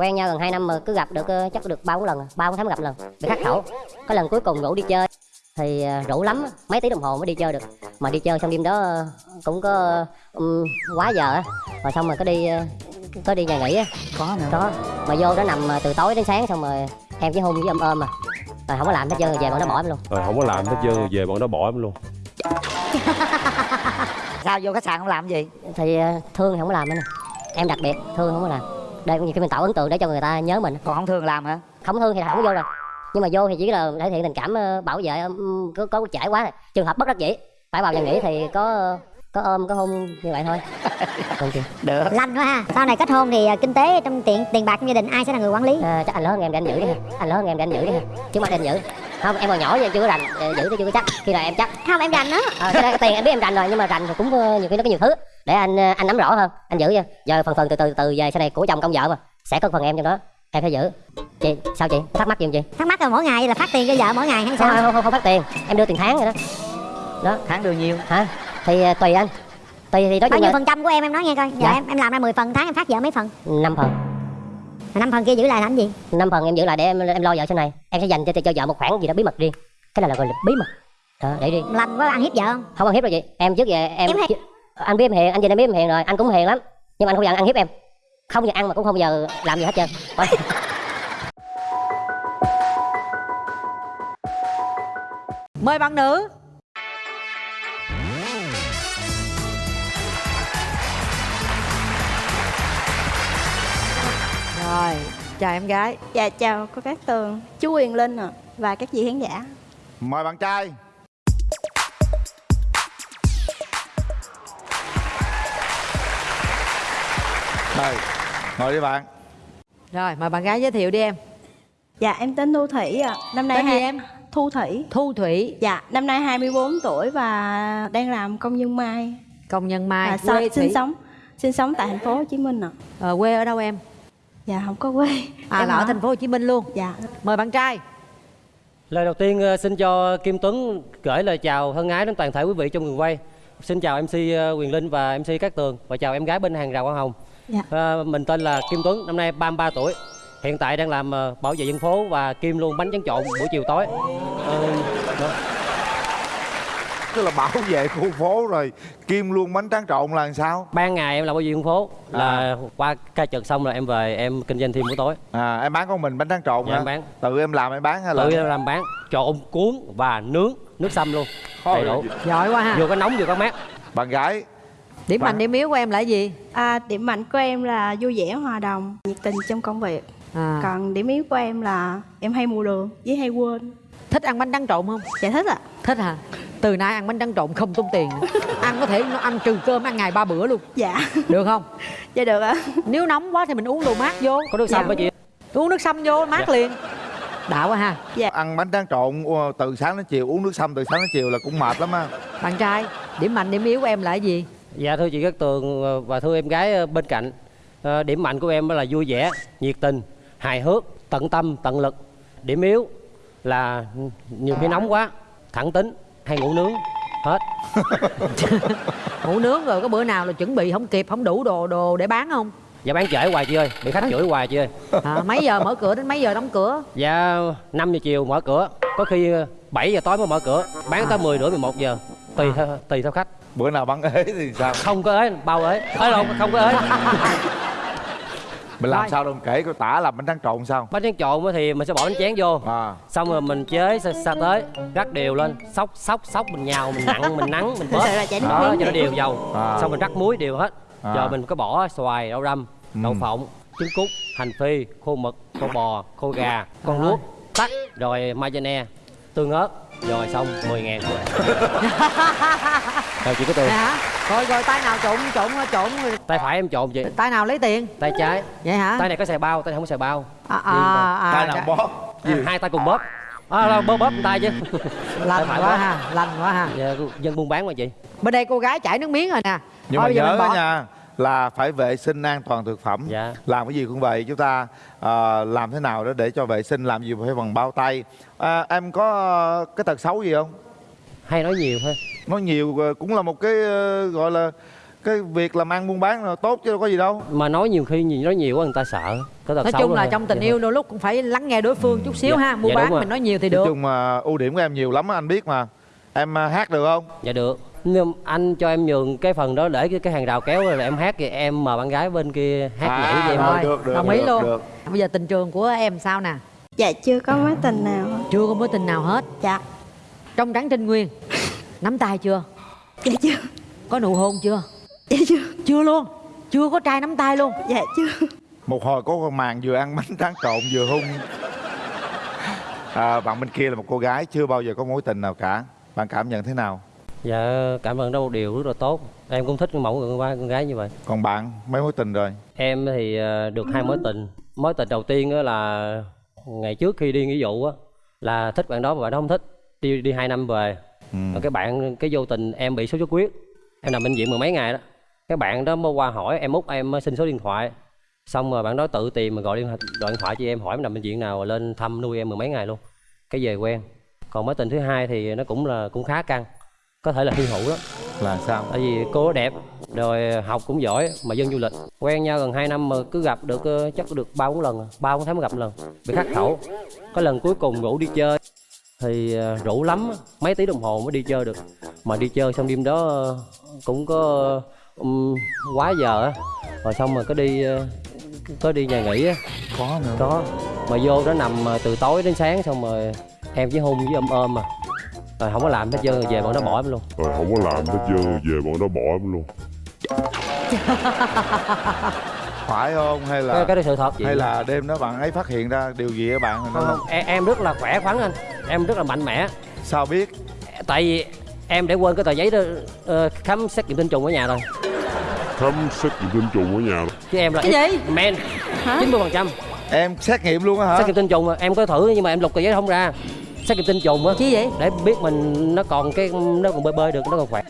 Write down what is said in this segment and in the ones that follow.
quen nhau gần 2 năm mà cứ gặp được ờ, chắc được ba bốn lần ba bốn tháng gặp lần. Bị khắc khẩu có lần cuối cùng rủ đi chơi thì ờ, rủ lắm mấy tiếng đồng hồ mới đi chơi được. Mà đi chơi xong đêm đó ờ, cũng có ừm, quá giờ á. Rồi xong rồi có đi có đi nhà nghỉ á. Có nữa có. Mà vô đó nằm từ tối đến sáng xong rồi em chỉ hôn với ôm ôm mà rồi không có làm hết trơn rồi về bọn nó bỏ em luôn. Rồi không có làm hết trơn rồi về bọn nó bỏ em luôn. Sao vô khách sạn không làm gì? Thì thương thì không có làm nữa nè. Em đặc biệt thương không có làm đây nhiều khi mình tạo ấn tượng để cho người ta nhớ mình. Còn không thường làm hả? Không thương thì không có vô rồi. Nhưng mà vô thì chỉ là thể hiện tình cảm ờ, bảo vệ có có trải quá rồi. trường hợp bất đắc dĩ phải vào nhà nghỉ thì có có ôm có hôn như vậy thôi. Còn được. Lành quá ha. Sau này kết hôn thì à, kinh tế trong tiền tiền bạc trong gia đình ai sẽ là người quản lý? À, chắc anh lớn hơn em để anh giữ đi ha. Anh lớn hơn em để anh giữ đi ha. Chứ mà để anh giữ không em còn nhỏ vậy chưa có rành ờ, giữ thì chưa có chắc. Khi nào em chắc? Không em rành đó ờ cái, tiền em biết em rành rồi nhưng mà rành thì cũng ờ, nhiều khi nó có nhiều thứ. Để anh ờ, anh nắm rõ hơn anh giữ nha. Giờ phần phần từ từ từ về sau này của chồng công vợ mà sẽ có phần em trong đó. Em phải giữ. Chị sao chị? Thắc mắc gì không chị? Thắc mắc là mỗi ngày là phát tiền cho vợ mỗi ngày hay không sao? Không không, không phát tiền. Em đưa tiền tháng rồi đó. Đó. Tháng đưa nhiêu? Hả? Thì tùy anh. Tùy thì nói bao chung nhiêu là phần trăm của em em nói nghe coi. Giờ Dạ. em em làm ra 10 phần tháng em phát vợ mấy phần? Năm phần. mà năm phần kia giữ lại làm gì? Năm phần em giữ lại để em em lo vợ sau này. Em sẽ dành cho cho vợ một khoản gì đó bí mật riêng cái này là gọi là bí mật. Đó, để riêng lành quá ăn hiếp vợ không? Không ăn hiếp rồi chị. Em trước giờ em, Em hay- anh biết em hiền anh nhìn em biết em hiền rồi. Anh cũng hiền lắm. Nhưng mà anh không giờ ăn hiếp em. Không giờ ăn mà cũng không giờ làm gì hết trơn. Mời bạn nữ rồi chào em gái. Dạ chào cô Cát Tường, chú Quyền Linh ạ. Và các vị khán giả. Mời bạn trai. Mời Ngồi đi bạn. Rồi mời bạn gái giới thiệu đi em. Dạ em tên Thu Thủy ạ. Năm nay tên hai- em? Thu Thủy. thu thủy. Dạ, năm nay 24 tuổi và đang làm công nhân mai công nhân mai và quê sinh thủy. sống sinh sống tại thành phố Hồ Chí Minh ạ. Ờ, quê ở đâu em Dạ không có quê. à Em là ở thành phố hồ chí minh luôn Dạ. mời bạn trai Lời đầu tiên ờ, xin cho Kim Tuấn gửi lời chào thân ái đến toàn thể quý vị trong trường quay. Xin chào MC ờ, Quyền Linh và MC Cát Tường và chào em gái bên hàng rào Hoa Hồng. Dạ. Ờ, mình tên là Kim Tuấn, năm nay 33 tuổi. Hiện tại đang làm bảo vệ dân phố và Kim luôn bánh tráng trộn buổi chiều tối. Ờ, đó. Tức là bảo vệ khu phố rồi Kim luôn bánh tráng trộn là làm sao Ban ngày em làm bảo vệ dân phố là qua ca trực xong rồi em về em kinh doanh thêm buổi tối. à, Em bán con mình bánh tráng trộn Dạ, hả em bán. Tự em làm em bán hay là Tự em làm bán trộn cuốn và nướng nước sâm luôn. Đầy đủ. giỏi quá ha Vừa có nóng vừa có mát. Bạn gái điểm Bạn- mạnh điểm yếu của em là gì À, điểm mạnh của em là vui vẻ hòa đồng, nhiệt tình trong công việc. à, Còn điểm yếu của em là em hay mù đường với hay quên. Thích ăn bánh tráng trộn không Dạ thích ạ. thích hả từ nay ăn bánh tráng trộn không tốn tiền ăn có thể nó ăn trừ cơm ăn ngày ba bữa luôn Dạ. được không Dạ được ạ. nếu nóng quá thì mình uống đồ mát vô Có nước sâm Dạ. chị. uống nước sâm vô mát Dạ. liền đã quá ha ăn bánh tráng trộn từ sáng đến chiều Uống nước sâm từ sáng đến chiều là cũng mệt lắm á bạn trai điểm mạnh điểm yếu của em là cái gì Dạ thưa chị Cát Tường ờ, và thưa em gái ờ, bên cạnh Ờ, Điểm mạnh của em là vui vẻ, nhiệt tình, hài hước, tận tâm, tận lực Điểm yếu là nhiều khi nóng quá, thẳng tính, hay ngủ nướng Hết. Ngủ nướng rồi có bữa nào là chuẩn bị không kịp không đủ đồ đồ để bán không? Dạ bán trễ hoài chị ơi, bị khách chửi hoài chị ơi. À, mấy giờ mở cửa đến mấy giờ đóng cửa? Dạ 5 giờ chiều mở cửa Có khi ờ, 7 giờ tối mới mở cửa Bán tới 10 rưỡi 11 giờ. Tùy theo, tùy theo khách. Bữa nào bắn ế thì sao? Không có ế, bao ế. Ế lộn, không có ế Mình làm Rồi. sao đâu mình kể cô tả làm bánh tráng trộn sao? Bánh tráng trộn á thì mình sẽ bỏ bánh chén vô. À. Xong rồi mình chế sa, sa tới rắc đều lên. Sóc sóc sóc mình nhào mình nặng mình nắng mình là nước đó cho nó đều dầu. À. xong mình rắc muối đều hết. À. rồi mình có bỏ xoài đậu răm đậu Ừ. phộng trứng cút hành phi khô mực khô bò khô gà con luốc tắc rồi mayonnaise tương ớt rồi xong 10 ngàn. Rồi chị có tiền hả rồi rồi tay nào trộn trộn trộn tay phải em trộn chị tay nào lấy tiền? Tay trái. Vậy hả? Tay này có xài bao tay này không có xài bao. À, à, à, Tay nào dạ. bóp? À, hai tay cùng bóp. À, đâu, bóp bóp tay chứ. Lành quá bóp. ha lành quá ha. Dạ, dân buôn bán mà chị. Bên đây cô gái chảy nước miếng rồi nè. Nhưng Thôi mà bây giờ nhớ bỏ- nha là phải vệ sinh an toàn thực phẩm. Dạ. làm cái gì cũng vậy chúng ta ờ, làm thế nào đó để cho vệ sinh làm gì phải bằng bao tay. À, em có cái tật xấu gì không? Hay nói nhiều thôi. Nói nhiều ờ, cũng là một cái ờ, gọi là cái việc làm ăn buôn bán là tốt chứ đâu có gì đâu. Mà nói nhiều khi nhìn nói nhiều quá người ta sợ. Có tật nói xấu chung là trong tình Dạ. yêu đôi lúc cũng phải lắng nghe đối phương chút xíu Dạ, ha mua dạ, bán mình nói nhiều thì nói được. chung mà ưu điểm của em nhiều lắm anh biết mà. Em à, hát được không? Dạ được nhưng anh cho em nhường cái phần đó để cái, cái hàng rào kéo rồi em hát thì em mời bạn gái bên kia hát À, nhảy cho em rồi. thôi. được, được, đồng ý được, luôn. được. bây giờ tình trường của em sao nè? Dạ chưa có mối tình nào chưa có mối tình nào hết? Dạ. Trong trắng trinh nguyên nắm tay chưa? Dạ chưa. Có nụ hôn chưa? Dạ chưa. Chưa luôn. Chưa có trai nắm tay luôn. Dạ chưa. Một hồi có con màn vừa ăn bánh tráng trộn vừa hung. À, bạn bên kia là một cô gái chưa bao giờ có mối tình nào cả. Bạn cảm nhận thế nào dạ cảm ơn đó một điều rất là tốt. Em cũng thích mẫu con gái con gái như vậy. Còn bạn mấy mối tình rồi? Em thì ờ, được hai mối tình. Mối tình đầu tiên là ngày trước khi đi nghĩa vụ á là thích bạn đó mà bạn đó không thích đi đi hai năm về. Ừ. cái bạn cái vô tình em bị sốt xuất huyết. Em nằm bệnh viện mười mấy ngày đó. Cái bạn đó mới qua hỏi em út em xin số điện thoại. Xong rồi bạn đó tự tìm mà gọi điện thoại, gọi điện thoại cho em hỏi em nằm bệnh viện nào rồi lên thăm nuôi em mười mấy ngày luôn. Cái về quen. Còn mối tình thứ hai thì nó cũng là cũng khá căng có thể là hy hữu đó là sao? Tại vì cô đẹp rồi học cũng giỏi mà dân du lịch. Quen nhau gần 2 năm mà cứ gặp được ờ, chắc được ba bốn lần à. ba bốn tháng mới gặp lần. Bị khắc khẩu. Có lần cuối cùng rủ đi chơi. Thì ờ, rủ lắm mấy tiếng đồng hồ mới đi chơi được. Mà đi chơi xong đêm đó ờ, cũng có um, quá giờ á. Rồi xong rồi có đi có đi nhà nghỉ á. Có nữa. Có. Mà vô đó nằm từ tối đến sáng xong rồi em chỉ hung với ôm ôm mà rồi không có làm hết trơn rồi về bọn nó bỏ em luôn. Rồi không có làm hết trơn về bọn nó bỏ em luôn. Phải không? Hay là cái, cái đó sự thật chị. hay là đêm đó bạn ấy phát hiện ra điều gì ở bạn? Không, không, em, em rất là khỏe khoắn anh. Em rất là mạnh mẽ. Sao biết? Tại vì em để quên cái tờ giấy đó ờ, khám xét nghiệm tinh trùng ở nhà rồi. Khám xét nghiệm tinh trùng ở nhà chứ em là Cái gì? men chín mươi phần trăm. Em xét nghiệm luôn á hả? Xét nghiệm tinh trùng mà em có thử nhưng mà em lục tờ giấy không ra xét nghiệm tinh trùng á. Chi vậy? Để biết mình nó còn cái nó còn bơi bơi được nó còn khỏe.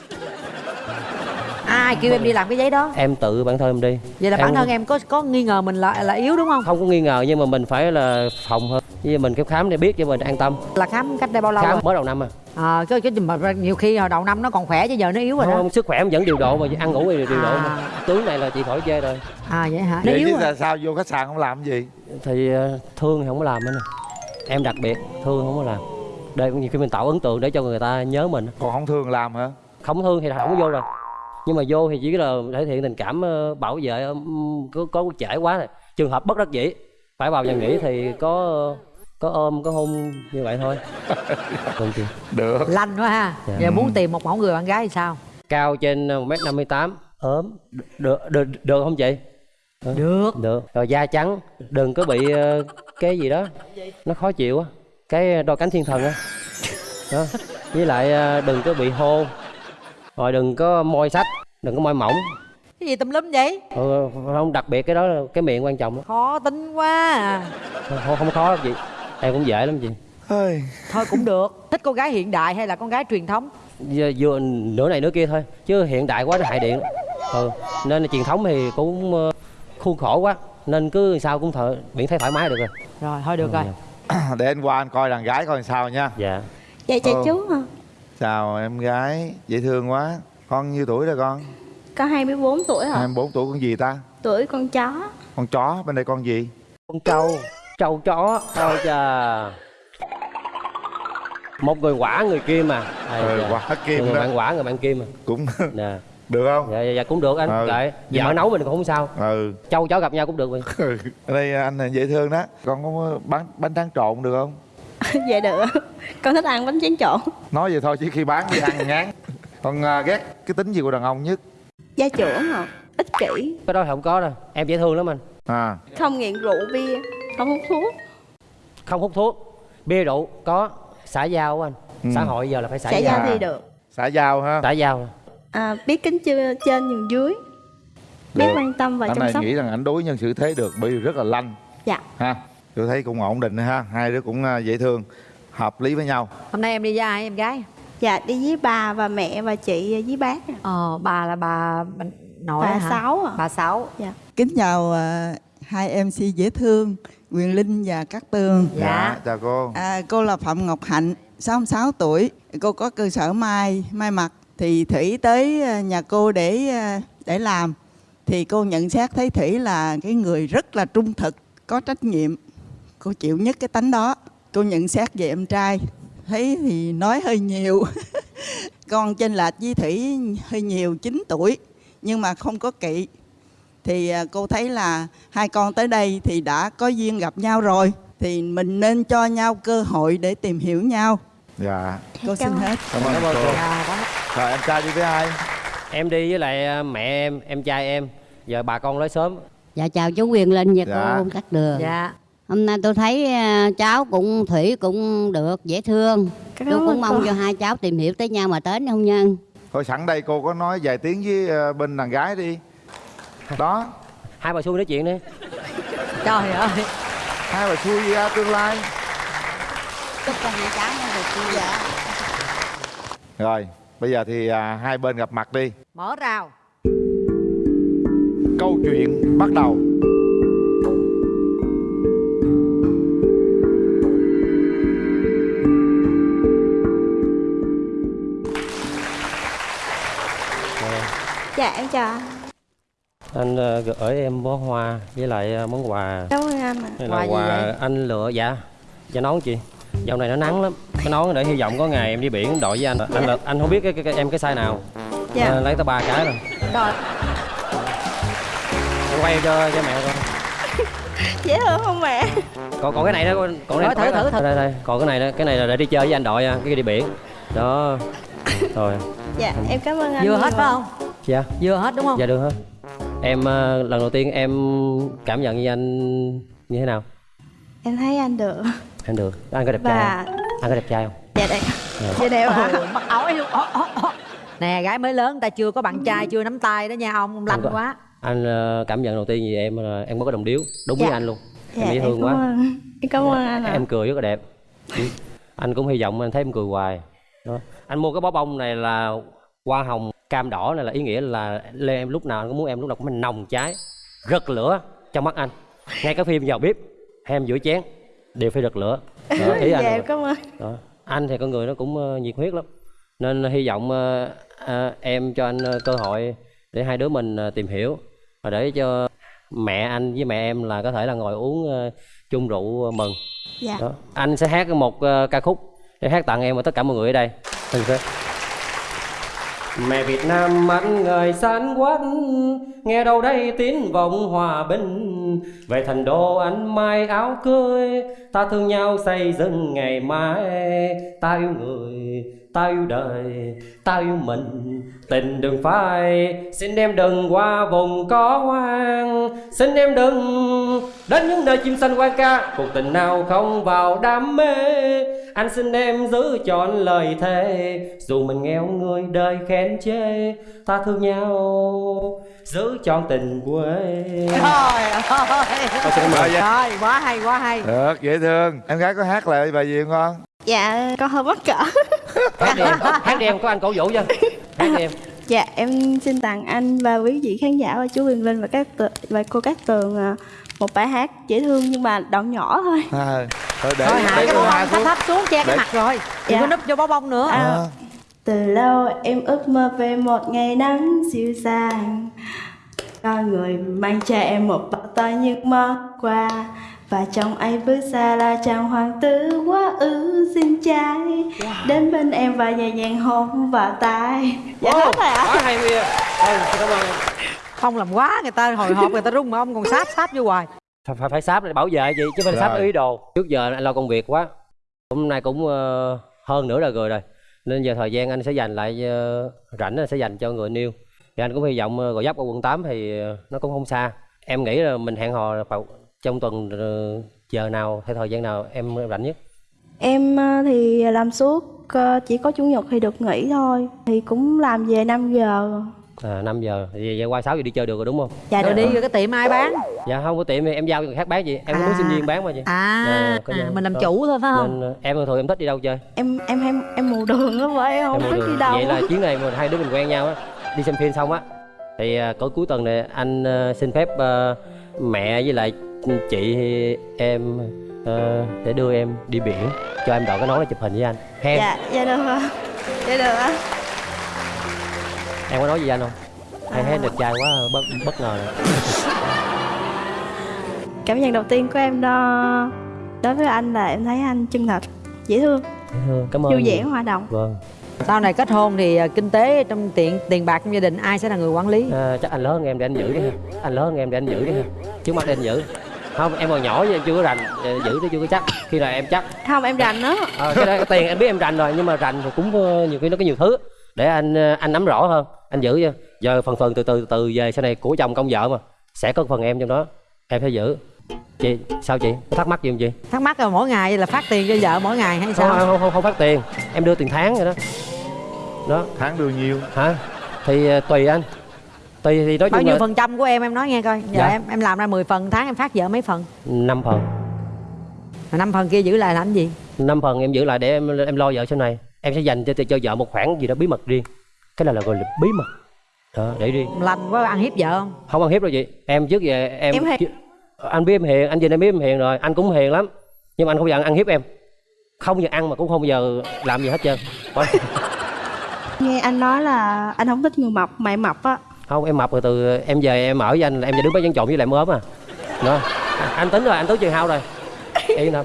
Ai kêu em đi làm cái giấy đó? Em tự bản thân em đi. Vậy là bản thân em có có nghi ngờ mình là là yếu đúng không? Không có nghi ngờ nhưng mà mình phải là phòng hơn. Như mình cái khám để biết cho mình an tâm. Là khám cách đây bao lâu khám rồi? mới đầu năm à. À, cái cái mà nhiều khi hồi đầu năm nó còn khỏe chứ giờ nó yếu rồi đó. Không, sức khỏe em vẫn điều độ mà ăn ngủ thì điều độ À. mà tướng này là chị khỏi chê rồi. À vậy hả? Nó vậy yếu chứ rồi. sao, sao vô khách sạn không làm cái gì? Thì ờ, thương thì không có làm anh em đặc biệt thương không có làm. Để nhiều khi mình tạo ấn tượng để cho người ta nhớ mình. Còn không thường làm hả? Không thương thì không có vô rồi. Nhưng mà vô thì chỉ là thể hiện tình cảm ờ, bảo vệ ừm, có có trễ quá rồi trường hợp bất đắc dĩ phải vào nhà nghỉ thì có có ôm có hôn như vậy thôi. Vâng chị. được. Lanh quá ha. Dạ. giờ muốn tìm một mẫu người bạn gái thì sao? Cao trên một m năm mươi tám. Ốm. Được được được không chị? Được. Được. Rồi da trắng đừng có bị ờ, cái gì đó nó khó chịu á cái đôi cánh thiên thần á. Đó với lại ờ, đừng có bị hôn rồi đừng có môi sách đừng có môi mỏng. Cái gì tùm lum vậy? Ừ, không đặc biệt cái đó là cái miệng quan trọng lắm khó tính quá à. không, không, khó lắm chị. Em cũng dễ lắm chị. Thôi cũng được. Thích con gái hiện đại hay là con gái truyền thống? Vừa, vừa nửa này nửa kia thôi chứ hiện đại quá nó hại điện. Ừ. nên là truyền thống thì cũng ờ, khuôn khổ quá nên cứ sao cũng thở miễn thấy thoải mái được rồi. Rồi thôi được rồi. Để anh qua anh coi đàn gái coi sao nha. Dạ. Dạ chào Ờ. chú hả? Chào em gái dễ thương quá. Con nhiêu tuổi rồi con? Có 24 tuổi hả? 24 tuổi con gì ta? Tuổi con chó. Con chó bên đây con gì? Con trâu trâu chó ôi chà. Một người quả người kim mà. Ây ừ, quả kim người đó. bạn quả người bạn kim mà. Cũng nè được không? Dạ, dạ, dạ cũng được anh Ừ. kệ. Vợ mà- nấu mình cũng không sao. Ừ. Trâu chó gặp nhau cũng được vậy ở đây anh là dễ thương đó. Con có bán bánh tráng trộn được không? Dạ được. Con thích ăn bánh tráng trộn. Nói vậy thôi chứ khi bán đi ăn ngán. Con à, ghét cái tính gì của đàn ông nhất? Gia trưởng hả ích kỷ. Cái đó thì không có đâu. Em dễ thương lắm anh. À. Không nghiện rượu bia không hút thuốc. Không hút thuốc. Bia rượu có xã giao anh. Ừ. xã hội giờ là phải xã xã giao giao. thì được. Xã giao ha. Xã giao à, biết kính chưa trên nhường dưới. Biết Được. quan tâm và anh chăm này sóc. nghĩ rằng anh đối nhân xử thế được bởi vì rất là lanh. Dạ. Ha tôi thấy cũng ổn định ha hai đứa cũng à, dễ thương hợp lý với nhau. Hôm nay em đi với ai em gái? Dạ đi với bà và mẹ và chị với bác. Ờ bà là bà, bà nội bà hả? Sáu à bà sáu. Dạ. Kính chào à, hai MC dễ thương Quyền Linh và Cát Tường. Dạ. chào cô. À, cô là Phạm Ngọc Hạnh, 66 tuổi. Cô có cơ sở may may mặc thì Thủy tới ờ, nhà cô để ờ, để làm thì cô nhận xét thấy Thủy là cái người rất là trung thực, có trách nhiệm. Cô chịu nhất cái tánh đó. Cô nhận xét về em trai thấy thì nói hơi nhiều. con trên lệch với Thủy hơi nhiều 9 tuổi nhưng mà không có kỵ. Thì ờ, cô thấy là hai con tới đây thì đã có duyên gặp nhau rồi thì mình nên cho nhau cơ hội để tìm hiểu nhau dạ Cô xin Cảm ơn. hết. cảm ơn cô rồi em trai đi với ai em đi với lại ờ, mẹ em em trai em giờ bà con nói sớm Dạ chào chú Quyền Linh và Dạ. cô Cát Đường. dạ Hôm nay tôi thấy à, cháu cũng Thủy cũng được dễ thương. Cảm Tôi cũng mong cô. cho hai cháu tìm hiểu tới nhau mà đến hôn nhân. thôi sẵn đây cô có nói vài tiếng với ờ, bên đàn gái đi đó hai bà xui nói chuyện đi trời ơi hai bà xui ra tương lai Chúc cho hai cháu nó được vui vẻ. rồi bây giờ thì à, hai bên gặp mặt đi mở rào câu chuyện bắt đầu Dạ em chào anh. anh ờ, gửi em bó hoa với lại ờ, món quà Cảm ơn anh ạ. Đây Quà là gì quà vậy? anh lựa dạ dạ nón chị dạo này nó nắng lắm. Cái nón để hy vọng có ngày em đi biển đội với anh. Anh là- anh không biết cái, cái, cái em cái size nào. Dạ. Ờ, lấy tới ba cái rồi. Rồi, em quay cho cho mẹ coi. Dễ thương không mẹ? còn còn cái này đó còn đây thử, thử, thử. đây đây. Còn cái này đó cái này là để đi chơi với anh đội nha cái đi biển. Đó. Rồi. Dạ, em cảm ơn anh. vừa hết phải không? Dạ. Vừa hết đúng không? Dạ được hết. Em ờ, lần đầu tiên em cảm nhận như anh như thế nào? Em thấy anh được. Anh được anh có đẹp trai Và không? anh có đẹp trai không dạ đây. Dạ đẹp ạ. Ồ, mặc áo ấy luôn nè gái mới lớn ta chưa có bạn trai chưa nắm tay đó nha ông ông lanh Anh quá anh ờ, cảm nhận đầu tiên gì em là em có đồng điếu đúng với Dạ. anh luôn Dạ, em dễ em thương quá ơn. Em cảm ơn anh ạ. em cười rất là đẹp Ừ. anh cũng hy vọng anh thấy em cười hoài đó. anh mua cái bó bông này là hoa hồng cam đỏ này là ý nghĩa là lên em lúc nào anh cũng muốn em lúc nào cũng nồng cháy rực lửa trong mắt anh ngay cái phim vào bếp hay em giữa chén đều phải rực lửa đó, ý anh Dạ cảm ơn. đó. anh thì con người nó cũng ờ, nhiệt huyết lắm nên hy vọng ờ, em cho anh cơ hội để hai đứa mình tìm hiểu và để cho mẹ anh với mẹ em là có thể là ngồi uống chung rượu mừng Dạ. đó. anh sẽ hát một ca khúc để hát tặng em và tất cả mọi người ở đây sẽ Mẹ Việt Nam anh người san quát Nghe đâu đây tiếng vọng hòa bình. Về thành đô anh mai áo cưới Ta thương nhau xây dựng ngày mai. Ta yêu người, ta yêu đời Ta yêu mình, tình đừng phai Xin em đừng qua vùng có hoang. Xin em đừng đến những nơi chim xanh quan ca Cuộc tình nào không vào đam mê. Anh xin em giữ chọn lời thề. Dù mình nghèo người đời khen chê Ta thương nhau giữ chọn tình quê. Trời ơi. Rồi quá hay quá hay. Được dễ thương. Em gái có hát lại bài gì không con? Dạ, con hơi mắc cỡ. Hát đi em, hát đi em, có anh cổ vũ cho. Hát đi em. Dạ, em xin tặng anh và quý vị khán giả và chú Huyền Linh và các và cô Cát Tường à, một bài hát dễ thương nhưng mà đoạn nhỏ thôi. à, thôi để thôi hạ để cái cô bó hai bông thấp xuống. thấp xuống che cái Để- mặt rồi. Đừng Dạ. có núp vô bó bông nữa. À, À. Từ lâu em ước mơ về một ngày nắng dịu dàng. Có người mang cho em một bao tay những món quà Và trong ấy bước ra là chàng hoàng tử quá ư xinh trai. Đến bên em và nhẹ nhàng hôn vào tai. Dạ hết rồi ạ. Quá hay xin cảm ơn em không làm quá người ta hồi hộp người ta rung mà ông còn sáp sáp vô hoài. Phải, phải, phải sáp để bảo vệ chị chứ phải sáp ý đồ. Trước giờ anh lo công việc quá. Hôm nay cũng ờ, hơn nửa đời người rồi. Nên giờ thời gian anh sẽ dành lại ờ, rảnh anh sẽ dành cho người yêu. Thì anh cũng hy vọng uh, gò dấp ở quận 8 thì ờ, nó cũng không xa. Em nghĩ là mình hẹn hò vào trong tuần ờ, giờ nào hay thời gian nào em rảnh nhất? Em ờ, thì làm suốt ờ, chỉ có chủ nhật thì được nghỉ thôi. Thì cũng làm về 5 giờ à, 5 giờ. Thì giờ qua 6 giờ đi chơi được rồi đúng không? Dạ rồi được đi rồi cái tiệm ai bán. Dạ không có tiệm thì em giao cho người khác bán gì em cũng muốn À. sinh viên bán mà chị. À, Dạ, có à nhà. mình làm chủ thôi phải không? Nên ờ, em thường em thích đi đâu chơi? Em em em em mù đường á vậy em không Em mua đi đâu? Vậy là chuyến này mà hai đứa mình quen nhau á đi xem phim xong á thì à, cuối cuối tuần này anh à, xin phép à, mẹ với lại chị em à, để đưa em đi biển cho em đội cái nón để chụp hình với anh. Hen. Dạ dạ được ạ dạ được ạ em có nói gì anh không? Hay thấy đẹp trai quá bất bất ngờ rồi. Cảm nhận đầu tiên của em đó đối với anh là em thấy anh chân thật, dễ thương, Ừ, cảm ơn vui vẻ, hòa đồng. vâng. Sau này kết hôn thì à, kinh tế trong tiền tiền bạc trong gia đình ai sẽ là người quản lý? À, chắc anh lớn hơn em để anh giữ đi ha. Anh lớn hơn em để anh giữ đi ha. Trước mắt để anh giữ. Không em còn nhỏ em chưa có rành. Giữ thì chưa có chắc. Khi nào em chắc. Không em rành đó. Ờ, cái, đó, cái tiền em biết em rành rồi nhưng mà rành thì cũng ờ, nhiều khi nó có nhiều thứ. Để anh ờ, anh nắm rõ hơn anh giữ cho giờ phần phần từ từ từ từ về sau này của chồng công vợ mà. Sẽ có phần em trong đó. Em phải giữ. Chị sao chị? Có thắc mắc gì không chị? Thắc mắc là mỗi ngày là phát tiền cho vợ mỗi ngày hay không, sao? Không, không, không phát tiền. Em đưa tiền tháng rồi đó. Đó. Tháng đưa nhiêu? Hả? Thì ờ, tùy anh. Tùy thì nói bao nhiêu là phần trăm của em em nói nghe coi. Giờ Dạ. em em làm ra 10 phần tháng em phát vợ mấy phần? Năm phần. Mà năm phần kia giữ lại làm gì? Năm phần em giữ lại để em em lo vợ sau này. Em sẽ dành cho cho vợ một khoản gì đó bí mật riêng cái này là gọi là bí mật. Đó để riêng lành quá ăn hiếp vợ không? Không ăn hiếp đâu chị. Em trước giờ em, Em chứ- anh biết em hiền anh nhìn em biết em hiền rồi. Anh cũng hiền lắm. Nhưng mà anh không bao giờ ăn hiếp em. Không bao giờ ăn mà cũng không bao giờ làm gì hết trơn. Nghe anh nói là anh không thích người mập, mày mập á. không em mập rồi từ em về em ở với anh là em จะ đứng bán trộn với lại em ốm à. Đó. Anh tính rồi anh tính chiều hao rồi. Yên tâm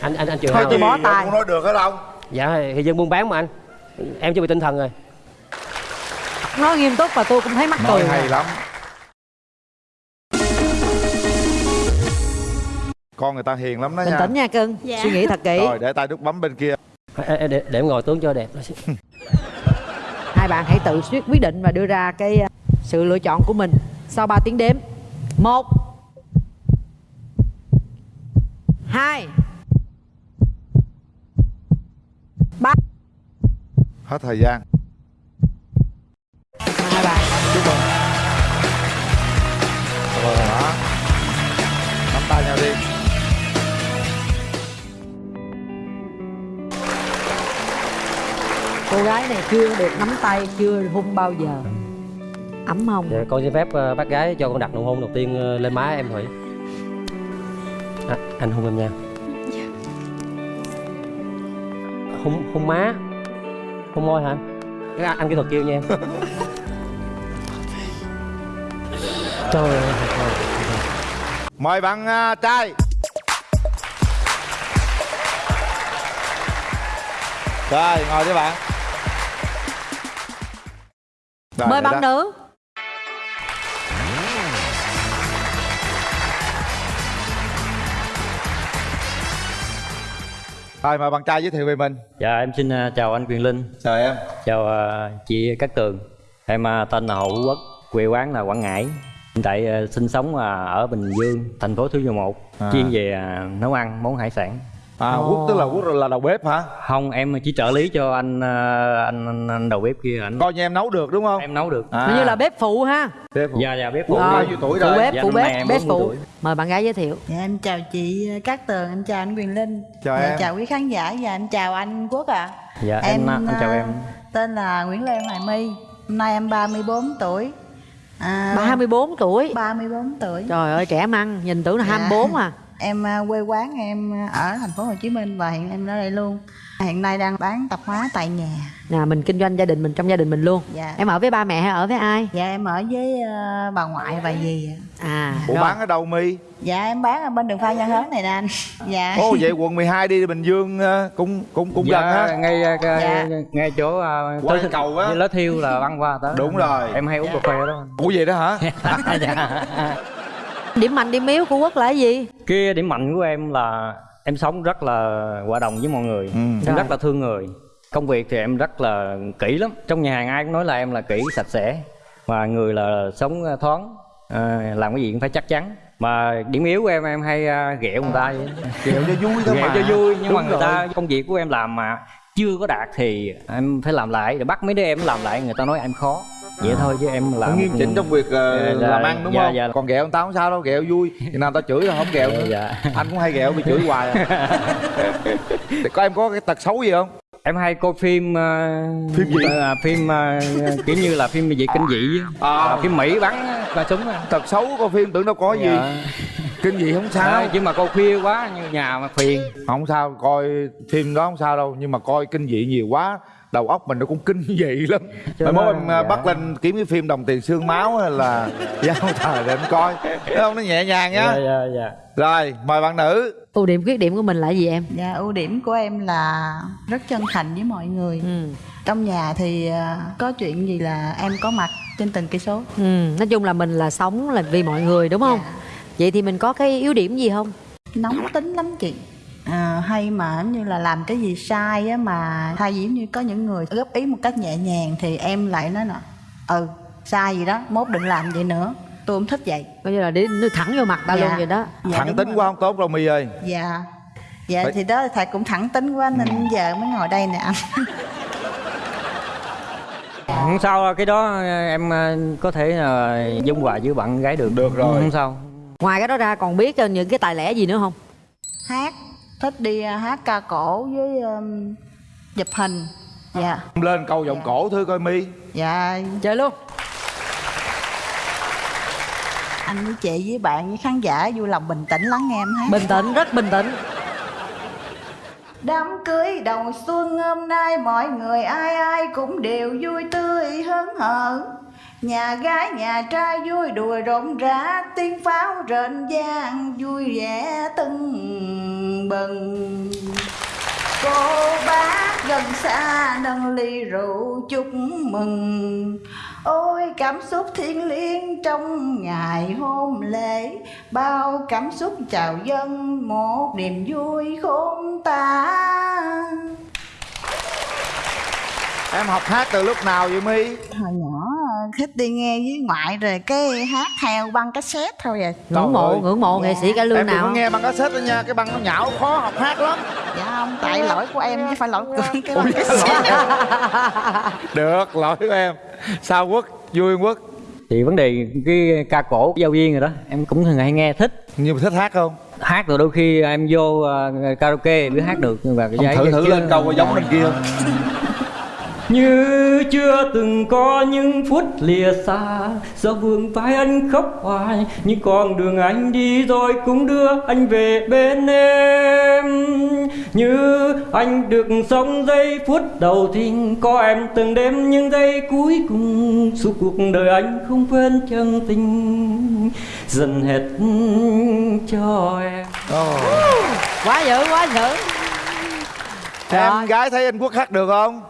anh anh anh chiều Thôi hao tôi bó tay. không nói được hết không? Dạ thì dân buôn bán mà anh. Em chuẩn bị tinh thần rồi nói nghiêm túc và tôi cũng thấy mắc nói cười hay lắm. Con người ta hiền lắm đó bình nha. tĩnh nha cưng. Dạ. suy nghĩ thật kỹ. Rồi để tay đút bấm bên kia. Ê, để, để em ngồi tướng cho đẹp hai bạn hãy tự quyết quyết định và đưa ra cái uh, sự lựa chọn của mình sau 3 tiếng đếm. Một hai ba. Hết thời gian chúc mừng rồi đó nắm tay nhau đi. Cô gái này chưa được nắm tay chưa hung bao giờ. Ấm không Dạ, con xin phép ờ, bác gái cho con đặt nụ hôn đầu tiên ờ, lên má em Thủy. À, Anh hôn em nha. Hôn, hôn má. Hôn môi hả? Anh, anh kỹ thuật kêu nha. em Trời ơi thôi, thôi. mời bạn à, trai. Rồi ngồi đi bạn. Rồi, mời bạn đó. nữ. Rồi mời bạn trai giới thiệu về mình. Dạ em xin à, chào anh Quyền Linh. Chào em. Chào à, chị Cát Tường. Em à, tên là Hồ Hữu Quốc Quê quán là Quảng Ngãi Hiện tại à, sinh sống à, ở Bình Dương, thành phố Thủ Dầu Một À. Chuyên về à, nấu ăn, món hải sản. À quốc tức là quốc là đầu bếp hả? Không, em chỉ trợ lý cho anh à, anh, anh, anh đầu bếp kia anh coi như em nấu được đúng không? Em nấu được. À, như là bếp phụ ha. Bếp phụ. Dạ dạ bếp phụ. Bao nhiêu tuổi phụ rồi? bếp Dạ, phụ bếp em bếp 40 phụ. tuổi. mời bạn gái giới thiệu. Dạ em chào chị Cát Tường, em chào anh Quyền Linh. Chào Dạ, em. chào quý khán giả và em chào anh Quốc ạ. Dạ em, à, anh chào à, em. Tên là Nguyễn Lê Hoài My Hôm nay em 34 tuổi à, 34 tuổi. 34 tuổi. Trời ơi trẻ măng nhìn tưởng là Dạ. 24 à. Em à, quê quán em ở thành phố Hồ Chí Minh và hiện em ở đây luôn Hiện nay đang bán tạp hóa tại nhà. Nè mình kinh doanh gia đình mình trong gia đình mình luôn. Dạ. Em ở với ba mẹ hay ở với ai? Dạ em ở với à, bà ngoại và dì ạ. à Ủa rồi. bán ở đâu mi? Dạ em bán ở bên đường Phan Văn Hớn này nè anh. Dạ. Ồ vậy quận 12 đi Bình Dương ờ, cũng cũng cũng gần dạ, ha. ngay à, cái- Dạ. ngay chỗ Qua tới- cầu á. với lá thiêu là băng qua tới. Đúng rồi. em hay uống cà phê đó. Ủa vậy đó hả? Dạ. điểm mạnh điểm yếu của quốc là gì? Cái điểm mạnh của em là em sống rất là hòa đồng với mọi người. Ừ. em Rồi. rất là thương người. Công việc thì em rất là kỹ lắm. Trong nhà hàng ai cũng nói là em là kỹ sạch sẽ. Và người là sống thoáng. À, làm cái gì cũng phải chắc chắn. Mà điểm yếu của em em hay à, ghẹo người ta vậy. Ghẹo cho vui thôi ghẹo mà. cho vui nhưng mà Đúng người ta rồi. công việc của em làm mà chưa có đạt thì em phải làm lại. Để bắt mấy đứa em làm lại người ta nói em khó vậy thôi chứ em làm nghiêm chỉnh trong việc ờ, Dạ, làm ăn đúng dạ, không dạ. còn ghẹo người ta không sao đâu ghẹo vui thì nào ta chửi là không ghẹo nữa dạ. anh cũng hay ghẹo bị chửi hoài à. Có em có cái tật xấu gì không em hay coi phim ờ, Phim gì? ờ, phim ờ, kiểu như là phim gì kinh dị. À. Ờ, phim mỹ bắn ba súng tật xấu coi phim tưởng đâu có gì Dạ. kinh gì không sao Ờ, chứ mà coi khuya quá như nhà mà phiền không sao coi phim đó không sao đâu nhưng mà coi kinh dị nhiều quá đầu óc mình nó cũng kinh dị lắm. Mai mốt em dạ. bắt lên kiếm cái phim đồng tiền xương máu hay là giao thời để em coi. Thấy không? Nó nhẹ nhàng nhá. Dạ dạ dạ. Rồi mời bạn nữ. Ưu điểm khuyết điểm của mình là gì em? Dạ ưu điểm của em là rất chân thành với mọi người. Ừ. Trong nhà thì à, có chuyện gì là em có mặt trên từng cây số. Ừ nói chung là mình là sống là vì mọi người đúng không? Vậy thì mình có cái yếu điểm gì không? Nóng tính lắm chị à, Hay mà giống như là làm cái gì sai á mà thay vì như có những người góp ý một cách nhẹ nhàng Thì em lại nói nè Ừ sai gì đó mốt đừng làm vậy nữa. Tôi không thích vậy. Coi như là nước thẳng vô mặt ta Dạ. luôn vậy đó. Dạ, thẳng tính rồi. quá không tốt đâu my ơi. Dạ. Dạ Phải- thì đó thầy cũng thẳng tính quá nên giờ mới ngồi đây nè. Anh không sao cái đó em ờ, có thể là dung hòa với bạn gái được. Được rồi. không sao. Ngoài cái đó ra còn biết những cái tài lẻ gì nữa không? Hát Thích đi à, hát ca cổ với um, chụp hình. Dạ. Lên câu giọng cổ thưa coi my Dạ. Chơi luôn. Anh với chị với bạn với khán giả vui lòng bình tĩnh lắng nghe em hát. Bình tĩnh rất bình tĩnh. Đám cưới đầu xuân hôm nay mọi người ai ai cũng đều vui tươi hớn hở Nhà gái nhà trai vui đùa rộn rã tiếng pháo rền vang vui vẻ tưng bừng. Cô bác gần xa nâng ly rượu chúc mừng. Ôi cảm xúc thiêng liêng trong ngày hôn lễ. Bao cảm xúc chào dân một niềm vui khôn tả em học hát từ lúc nào vậy my? Hồi nhỏ thích đi nghe với ngoại rồi cái hát theo băng cassette thôi à. Ngưỡng mộ ngưỡng mộ nghệ sĩ cải lương em nào? có nghe băng cassette đó nha cái băng nó nhão khó học hát lắm. Dạ không, tại lỗi của em chứ phải lỗi của cái băng cassette. được lỗi của em. Sao quốc? Vui quốc? Thì vấn đề cái ca cổ giao viên rồi đó em cũng thường hay nghe thích. Nhưng mà thích hát không? Hát rồi đôi khi em vô ờ, karaoke mới hát được nhưng mà cái thử thử chứ- lên câu có giống bên kia như chưa từng có những phút lìa xa do vương vai anh khóc hoài những con đường anh đi rồi cũng đưa anh về bên em. Như anh được sống giây phút đầu tiên có em từng đêm những giây cuối cùng suốt cuộc đời anh không quên chân tình dần hết cho em. Quá dữ quá dữ. Em gái thấy anh quốc hát được không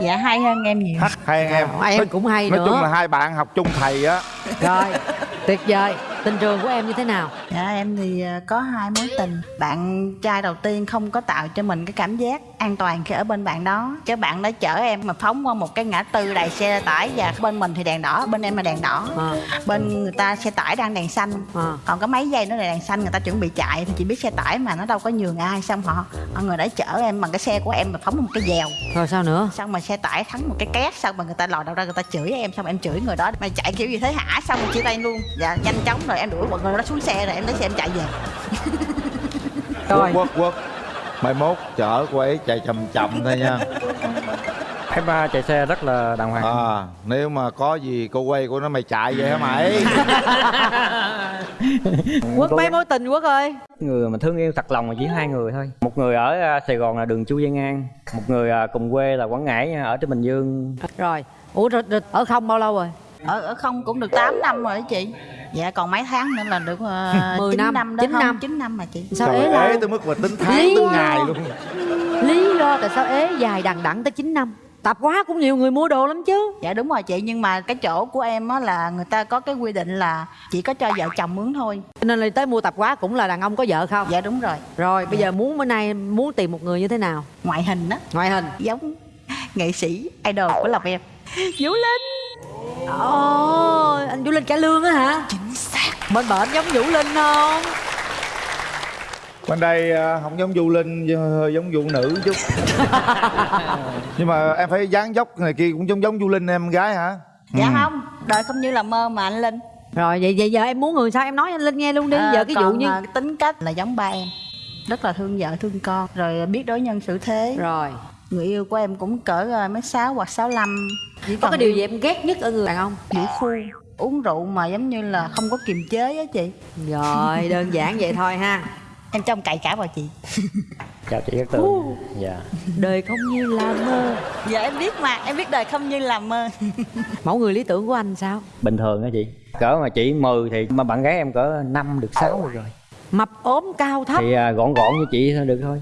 Dạ hay hơn em nhiều. Hát hay hơn em. Em Nói- cũng hay nói nữa. chung là hai bạn học chung thầy á. Rồi tuyệt vời. Tình trường của em như thế nào? Dạ em thì ờ, có hai mối tình. Bạn trai đầu tiên không có tạo cho mình cái cảm giác an toàn khi ở bên bạn đó. Cái bạn đó chở em mà phóng qua một cái ngã tư đầy xe tải Và bên mình thì đèn đỏ, bên em là đèn đỏ. À, Bên người ta xe tải đang đèn xanh. À. Còn có mấy giây nữa là đèn xanh người ta chuẩn bị chạy Thì chỉ biết xe tải mà nó đâu có nhường ai Xong họ, họ người đã chở em bằng cái xe của em mà phóng một cái dèo. Rồi sao nữa? Xong mà xe tải thắng một cái két xong mà người ta lòi đầu ra người ta chửi em xong em chửi người đó mày chạy kiểu gì thế hả xong rồi chia tay luôn. Dạ nhanh chóng rồi em đuổi bọn người đó xuống xe rồi em lấy xe em chạy về. Quốc quốc quốc mai mốt chở cô ấy chạy chậm chậm thôi nha. Em à, chạy xe rất là đàng hoàng. À nếu mà có gì cô quay cô nói mày chạy vậy hả mày? Quốc mấy mối tình quốc ơi? Người mà thương yêu thật lòng là chỉ hai người thôi. Một người ở à, sài gòn là đường chu văn an một người à, cùng quê là quảng ngãi ở trên bình dương. Rồi ủa rồi, rồi, ở không bao lâu rồi ở ở không cũng được 8 năm rồi đó chị. Dạ còn mấy tháng nữa là được uh, 10 9 năm, năm, đó 9 không? năm. 9 năm mà chị. Sao Trời ế ế tới mức mà tính tháng Lý tính ngày luôn. Lý do tại sao ế dài đằng đẵng tới 9 năm? Tạp quá cũng nhiều người mua đồ lắm chứ. Dạ đúng rồi chị nhưng mà cái chỗ của em á là người ta có cái quy định là chỉ có cho vợ chồng mướn thôi. Cho nên là tới mua tạp hóa cũng là đàn ông có vợ không? Dạ đúng rồi. Rồi bây giờ muốn bữa nay muốn tìm một người như thế nào? Ngoại hình á. Ngoại hình. Giống nghệ sĩ idol của lòng em. Vũ linh ồ anh vũ linh cải lương á hả? Chính xác. Bên bển giống vũ linh không? Bên đây à, không giống du linh hơi giống vụ nữ chút. Nhưng mà em phải dáng dốc này kia cũng giống giống du linh em gái hả? Dạ Ừ. không đời không như là mơ mà anh linh. Rồi vậy vậy giờ em muốn người sao? Em nói anh linh nghe luôn đi À, giờ cái vụ như à, tính cách là giống ba em. Rất là thương vợ thương con rồi biết đối nhân xử thế. Rồi người yêu của em cũng cỡ à, mấy sáu hoặc sáu lăm. Chỉ có cái điều gì em ghét nhất ở người đàn ông? Vũ phu. Uống rượu mà giống như là không có kiềm chế á chị. Rồi đơn giản vậy thôi ha. Em trong cậy cả vào chị. Chào chị Cát Tường. Dạ. Đời không như là mơ. Dạ em biết mà, em biết đời không như là mơ. Mẫu người lý tưởng của anh sao? Bình thường á chị. Cỡ mà chị 10 thì mà bạn gái em cỡ 5 được 6 được rồi. Mập ốm cao thấp. Thì à, gọn gọn như chị thôi được thôi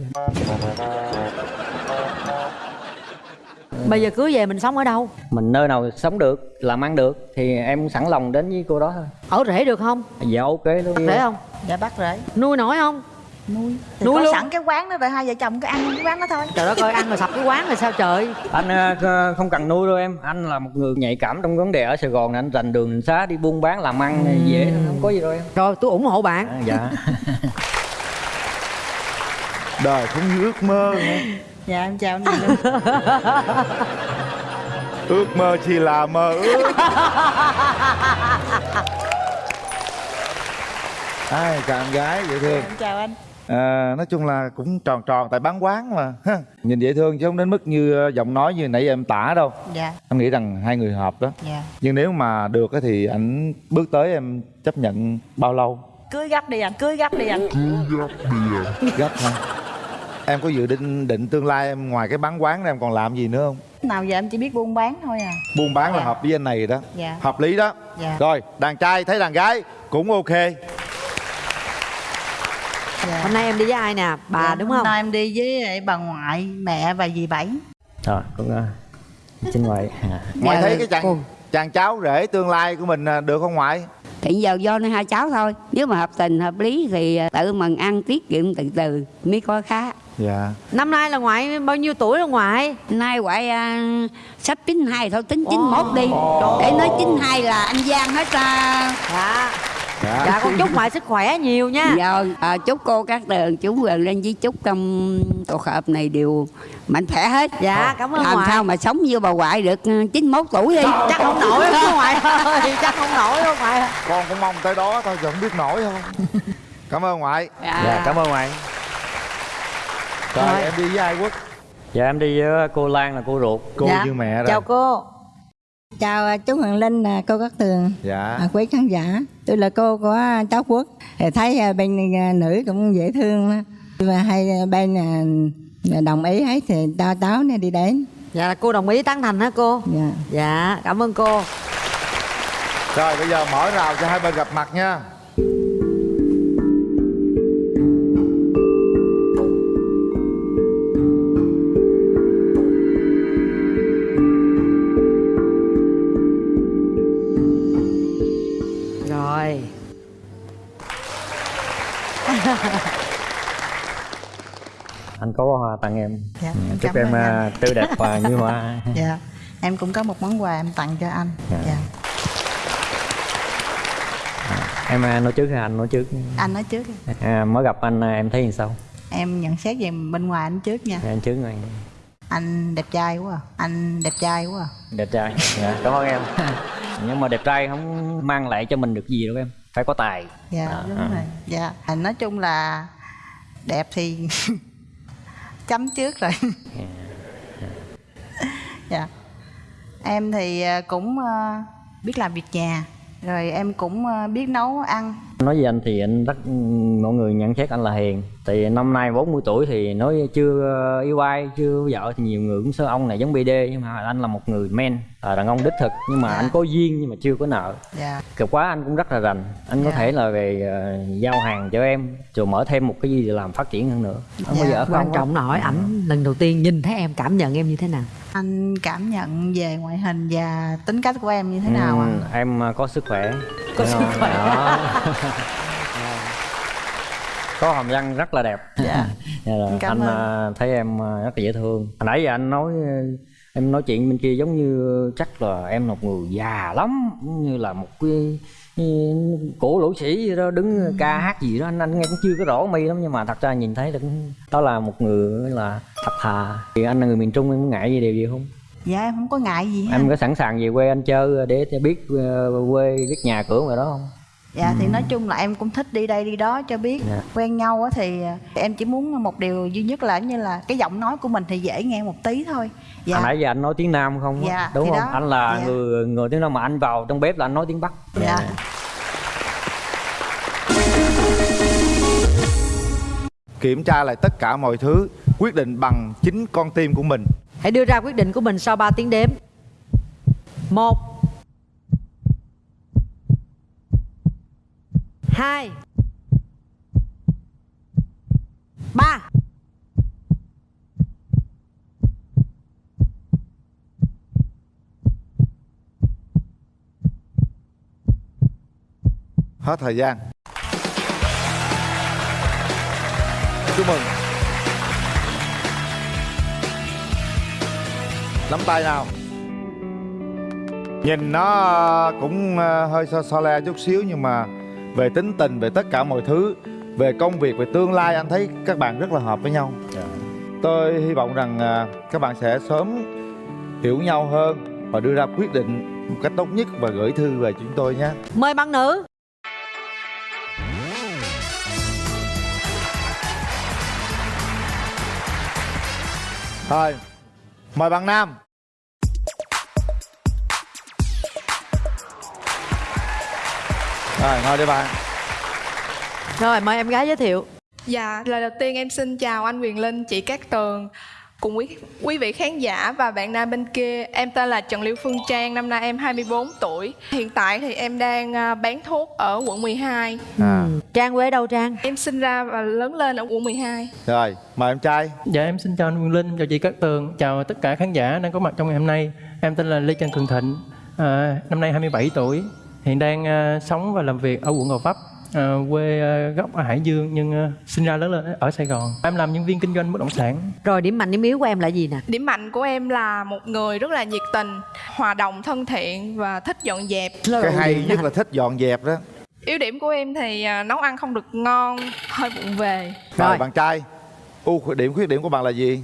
bây giờ cưới về mình sống ở đâu? Mình nơi nào sống được làm ăn được thì em sẵn lòng đến với cô đó thôi. Ở rể được không? Dạ ok luôn rể không? Dạ bắt rễ. Nuôi nổi không? Nuôi. Thì Nuôi có luôn. sẵn cái quán đó rồi hai vợ chồng cứ ăn cái quán đó thôi. Trời đất ơi ăn mà sập cái quán rồi sao trời? Anh à, không cần nuôi đâu em. Anh là một người nhạy cảm trong vấn đề ở sài gòn này anh rành đường xá đi buôn bán làm ăn này dễ không có gì đâu em. Rồi tôi ủng hộ bạn. À, dạ. Đời không như ước mơ. Dạ em chào anh ước mơ chỉ là mơ ước. Ai chào em gái dễ thương. Em chào anh. À, nói chung là cũng tròn tròn tại bán quán mà. Ha. nhìn dễ thương chứ không đến mức như ờ, giọng nói như nãy giờ em tả đâu. Dạ. Anh nghĩ rằng hai người hợp đó. Dạ. Nhưng nếu mà được á thì anh bước tới em chấp nhận bao lâu? Cưới gấp đi anh, cưới gấp đi anh. Gấp hả em có dự định định tương lai em ngoài cái bán quán ra em còn làm gì nữa không? Nào giờ em chỉ biết buôn bán thôi à. Buôn bán là Dạ. hợp với anh này đó. Dạ. hợp lý đó. Dạ. rồi đàn trai thấy đàn gái cũng ok. Dạ. hôm nay em đi với ai nè? Bà Dạ, đúng hôm không nay em đi với bà ngoại, mẹ và dì Bảy. Rồi cũng xin mời. À. ngoại Dạ, thấy cái chàng cô. chàng cháu rể tương lai của mình à, được không ngoại? Thì giờ do nơi hai cháu thôi. Nếu mà hợp tình hợp lý thì à, tự mình ăn tiết kiệm từ từ mới có khá dạ. Năm nay là ngoại bao nhiêu tuổi rồi ngoại? Nay ngoại à, sắp 92 thôi tính 91 đi. Để nói 92 là anh Giang hết à. dạ. Dạ, dạ con chúc ngoại sức khỏe nhiều nha. Rồi, à, chúc cô các tường chú gần lên với chúc trong cuộc họp này đều mạnh khỏe hết. Dạ cảm ơn làm ngoại. sao mà sống như bà ngoại được ừ, 91 tuổi đi. Chắc không nổi đâu ngoại ơi chắc không nổi đâu ngoại con cũng mong tới đó thôi chứ không biết nổi không. Cảm ơn ngoại. Dạ cảm ơn ngoại rồi Rồi. em đi với ai quốc dạ em đi với cô Lan là cô ruột cô Dạ. như mẹ rồi Chào cô Chào à, chú Hoàng Linh, à, cô Cát Tường, dạ à, quý khán giả. Tôi là cô của cháu Quốc. Thì thấy à, bên nữ cũng dễ thương. Và hai bên đồng ý hết thì tao táo này đi đến. dạ là cô đồng ý tán thành hả cô Dạ. dạ cảm ơn cô rồi bây giờ mở rào cho hai bên gặp mặt nha có hoa tặng em. Dạ, Ừ, chúc em anh. à, tươi đẹp và như hoa. Dạ Em cũng có một món quà em tặng cho anh. Dạ. Dạ. Em à, nói trước hay anh nói trước. Anh nói trước à, mới gặp anh à, em thấy như sao? Em nhận xét về bên ngoài anh trước nha. Anh trước rồi Anh đẹp trai quá à. Anh đẹp trai quá à. đẹp trai. Dạ, cảm ơn em. Nhưng mà đẹp trai không mang lại cho mình được gì đâu em. Phải có tài. Dạ À, đúng à. rồi. Dạ Nói chung là Đẹp thì Chấm trước rồi. Dạ. Em thì à, cũng à, biết làm việc nhà Rồi em cũng à, biết nấu ăn nói với anh thì anh rất mọi người nhận xét anh là hiền. Thì năm nay 40 tuổi thì nói chưa yêu ai chưa vợ thì nhiều người cũng sơ ông này giống BD nhưng mà anh là một người men là đàn ông đích thực. Nhưng mà Dạ. anh có duyên nhưng mà chưa có nợ. Dạ. Cực quá anh cũng rất là rành. Anh có Dạ. thể là về ờ, giao hàng cho em rồi mở thêm một cái gì để làm phát triển hơn nữa. Không bao Dạ. giờ không? quan trọng là hỏi ảnh lần đầu tiên nhìn thấy em cảm nhận em như thế nào? Anh cảm nhận về ngoại hình và tính cách của em như thế nào ạ? Ừ, em ờ, có sức khỏe Có sức khỏe. Đó. có hàm răng rất là đẹp Dạ Dạ rồi, Cảm anh ơn. ờ, thấy em ờ, rất là dễ thương hồi nãy giờ anh nói ờ, em nói chuyện bên kia giống như chắc là em là một người già lắm như là một cái cổ lỗ sĩ gì đó đứng Ừ. ca hát gì đó anh anh nghe cũng chưa có rõ mi lắm nhưng mà thật ra nhìn thấy cũng đó là một người là thật thà thì anh là người miền trung em có ngại gì điều gì không Dạ em không có ngại gì hết em có sẵn sàng về quê anh chơi để cho biết ờ, quê biết nhà cửa ngoài đó không? Dạ thì nói chung là em cũng thích đi đây đi đó cho biết. Dạ. Quen nhau á thì à, em chỉ muốn một điều duy nhất là như là cái giọng nói của mình thì dễ nghe một tí thôi. Dạ. Hồi nãy giờ anh nói tiếng nam không? Dạ, đúng không? đó. anh là Dạ. người người tiếng nam mà anh vào trong bếp là anh nói tiếng bắc. Dạ. Kiểm tra lại tất cả mọi thứ quyết định bằng chính con tim của mình Hãy đưa ra quyết định của mình sau 3 tiếng đếm. Một. Hai. Ba. Hết thời gian. Chúc mừng. Nắm tay nào. Nhìn nó cũng ờ, hơi so, so le chút xíu nhưng mà về tính tình về tất cả mọi thứ về công việc về tương lai anh thấy các bạn rất là hợp với nhau. Tôi hy vọng rằng ờ, các bạn sẽ sớm hiểu nhau hơn và đưa ra quyết định một cách tốt nhất và gửi thư về chúng tôi nhé. Mời bạn nữ. Thôi, mời bạn Nam. Rồi, ngồi đi bạn. Rồi mời em gái giới thiệu. Dạ, lời đầu tiên em xin chào anh Quyền Linh, chị Cát Tường cùng quý quý vị khán giả và bạn nam bên kia. Em tên là Trần Liêu Phương Trang, năm nay em 24 tuổi. Hiện tại thì em đang à, bán thuốc ở quận 12. à. Trang quê đâu Trang? Em sinh ra và lớn lên ở quận 12. Rồi, mời em trai Dạ em xin chào anh Quyền Linh, chào chị Cát Tường, chào tất cả khán giả đang có mặt trong ngày hôm nay. Em tên là Lê Trần Cường Thịnh, à, năm nay 27 tuổi, hiện đang à, sống và làm việc ở quận Gò Vấp, à, quê à, gốc ở Hải Dương nhưng à, sinh ra lớn lên ở Sài Gòn. Em làm nhân viên kinh doanh bất động sản. Rồi điểm mạnh điểm yếu của em là gì nè? Điểm mạnh của em là một người rất là nhiệt tình, hòa đồng, thân thiện và thích dọn dẹp. Cái hay nhất là thích dọn dẹp đó Yếu điểm của em thì à, nấu ăn không được ngon, hơi bụng về. Rồi, bạn trai ưu khuyết điểm khuyết điểm của bạn là gì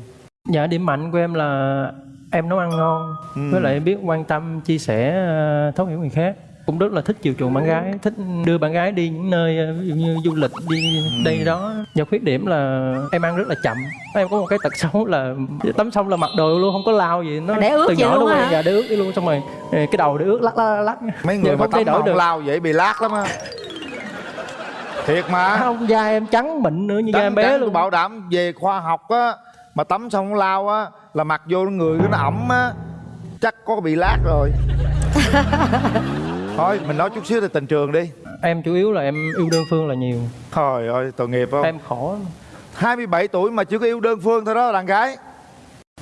Dạ điểm mạnh của em là em nấu ăn ngon, Ừ. với lại biết quan tâm, chia sẻ, à, thấu hiểu người khác. Cũng rất là thích chiều chuộng bạn gái, thích đưa bạn gái đi những nơi à, ví dụ như du lịch đi Ừ. đây đó. Và khuyết điểm là em ăn rất là chậm. Em có một cái tật xấu là tắm xong là mặc đồ luôn không có lao gì nó Để ướt từ vậy nhỏ luôn nó á dạ để ướt đi luôn xong rồi ờ, cái đầu để ướt lắc lắc lắc. Mấy người mà tắm đổi không được. lao vậy bị lát lắm á. Thiệt mà. Không da em trắng mịn nữa như da em bé trắng luôn. tôi bảo đảm về khoa học á mà tắm xong không lao á là mặc vô người nó ẩm á. Chắc có bị lát rồi thôi mình nói chút xíu về tình trường đi em chủ yếu là em yêu đơn phương là nhiều trời ơi tội nghiệp không em khổ lắm. 27 tuổi mà chưa có yêu đơn phương thôi đó đàn gái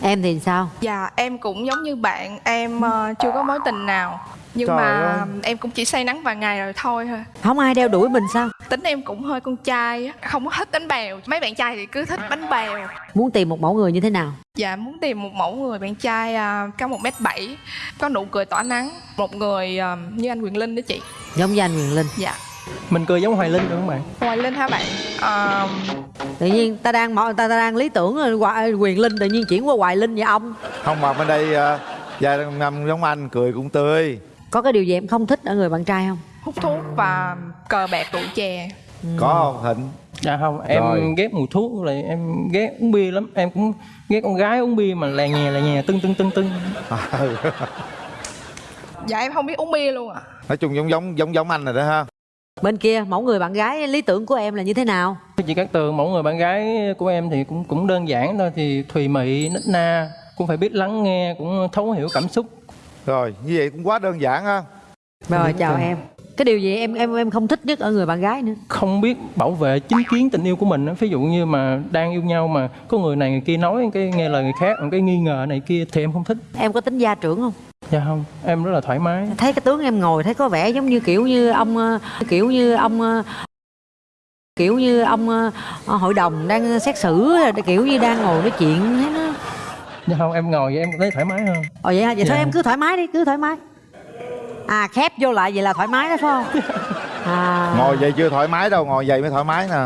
Em thì sao? Dạ, em cũng giống như bạn, em ờ, chưa có mối tình nào. Nhưng Trời mà ơi. em cũng chỉ say nắng vài ngày rồi thôi thôi. Không ai đeo đuổi mình sao? Tính em cũng hơi con trai, á, không có thích bánh bèo. Mấy bạn trai thì cứ thích bánh bèo. Muốn tìm một mẫu người như thế nào? Dạ, muốn tìm một mẫu người bạn trai à, cao 1m7, có nụ cười tỏa nắng. Một người à, như anh Quyền Linh đó chị. Giống như anh Quyền Linh Dạ. mình cười giống hoài linh được không bạn Hoài Linh hả bạn? À, Tự nhiên ta đang mọ- ta, ta đang lý tưởng Quyền Linh tự nhiên chuyển qua Hoài Linh vậy ông không mà bên đây uh, da ngâm giống anh cười cũng tươi Có cái điều gì em không thích ở người bạn trai không? hút thuốc và cờ bạc rượu chè. có không thịnh dạ không em Rồi. ghét mùi thuốc là em ghét uống bia lắm em cũng ghét con gái uống bia mà lè nhè lè nhè tưng tưng tưng tưng Dạ em không biết uống bia luôn ạ. nói chung giống giống giống giống anh rồi đó ha Bên kia mẫu người bạn gái lý tưởng của em là như thế nào? chị Cát Tường mẫu người bạn gái của em thì cũng cũng đơn giản thôi thì thùy mị nít na cũng phải biết lắng nghe cũng thấu hiểu cảm xúc rồi như vậy cũng quá đơn giản ha Rồi chào em Cái điều gì em em em không thích nhất ở người bạn gái nữa? không biết bảo vệ chính kiến tình yêu của mình á. ví dụ như mà đang yêu nhau mà có người này người kia nói cái nghe lời người khác cái nghi ngờ này kia thì em không thích Em có tính gia trưởng không? dạ không em rất là thoải mái Thấy cái tướng em ngồi thấy có vẻ giống như kiểu như ông ờ, kiểu như ông ờ, kiểu như ông ờ, hội đồng đang xét xử kiểu như đang ngồi nói chuyện thấy nó dạ không em ngồi vậy em thấy thoải mái hơn Ồ vậy hả? Vậy thôi Dạ. em cứ thoải mái đi, cứ thoải mái. À khép vô lại vậy là thoải mái đó phải không? À. ngồi vậy chưa thoải mái đâu ngồi vậy mới thoải mái nè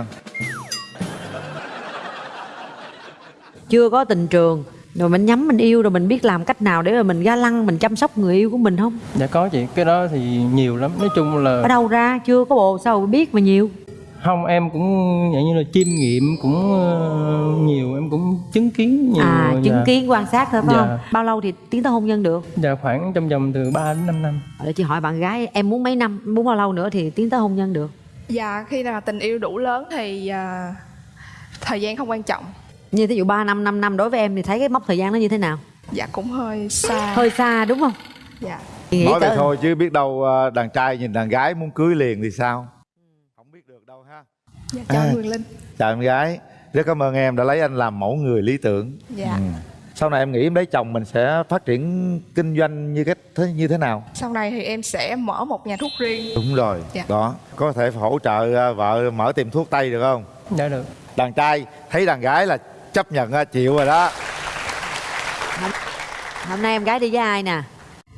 Chưa có tình trường rồi mình nhắm mình yêu rồi mình biết làm cách nào để mà mình ga lăng mình chăm sóc người yêu của mình không? dạ có chị cái đó thì nhiều lắm nói chung là Ở đâu ra chưa có bồ sao biết mà nhiều. Không em cũng dạng như là chiêm nghiệm cũng ờ, nhiều em cũng chứng kiến nhiều À chứng dạ. kiến quan sát thôi phải Dạ. không? Bao lâu thì tiến tới hôn nhân được? dạ khoảng trong vòng từ 3 đến 5 năm Để chị hỏi bạn gái em muốn mấy năm, muốn bao lâu nữa thì tiến tới hôn nhân được? Dạ khi nào tình yêu đủ lớn thì à, thời gian không quan trọng như thí dụ 3 năm 5 năm đối với em thì thấy cái mốc thời gian nó như thế nào dạ cũng hơi xa hơi xa đúng không dạ nói vậy thôi chứ biết đâu ờ, đàn trai nhìn đàn gái muốn cưới liền thì sao dạ chào À. Quyền Linh. chào em gái. Rất cảm ơn em đã lấy anh làm mẫu người lý tưởng. Dạ. Ừ. sau này em nghĩ em lấy chồng mình sẽ phát triển kinh doanh như cái thế như thế nào? Sau này thì em sẽ mở một nhà thuốc riêng. Đúng rồi Dạ. đó. Có thể hỗ trợ ờ, vợ mở tiệm thuốc tây được không? Dạ được. Đàn trai thấy đàn gái là chấp nhận ờ, chịu rồi đó. Hôm nay em gái đi với ai nè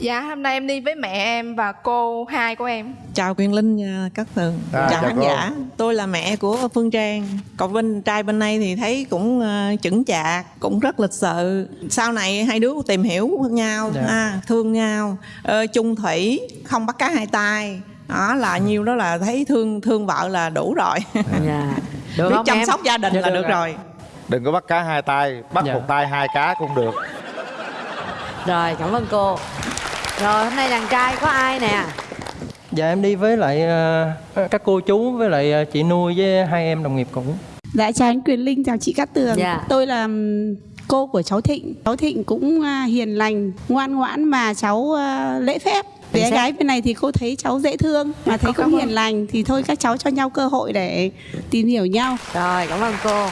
dạ hôm nay em đi với mẹ em và cô hai của em. Chào Quyền Linh các tường À, Chào chào khán giả. Tôi là mẹ của Phương Trang. Còn bên trai bên đây thì thấy cũng ờ, chững chạc Cũng rất lịch sự. Sau này hai đứa tìm hiểu nhau Dạ. ha, Thương nhau ờ, chung thủy Không bắt cá hai tay. Đó là nhiêu đó là thấy thương thương vợ là đủ rồi. Dạ. Được biết chăm em? sóc gia đình Dạ, là được được ạ. rồi. Đừng có bắt cá hai tay bắt Dạ. một tay hai cá cũng được. Rồi cảm ơn cô rồi hôm nay đàn trai có ai nè dạ em đi với lại ờ, các cô chú với lại ờ, chị nuôi với hai em đồng nghiệp cũ Dạ chào anh Quyền Linh, chào chị Cát Tường. Dạ. Tôi là cô của cháu Thịnh. Cháu Thịnh cũng à, hiền lành, ngoan ngoãn mà cháu à, lễ phép. Bé xác. gái bên này thì cô thấy cháu dễ thương mà thấy cũng hiền lành thì thôi các cháu cho nhau cơ hội để tìm hiểu nhau. rồi cảm ơn cô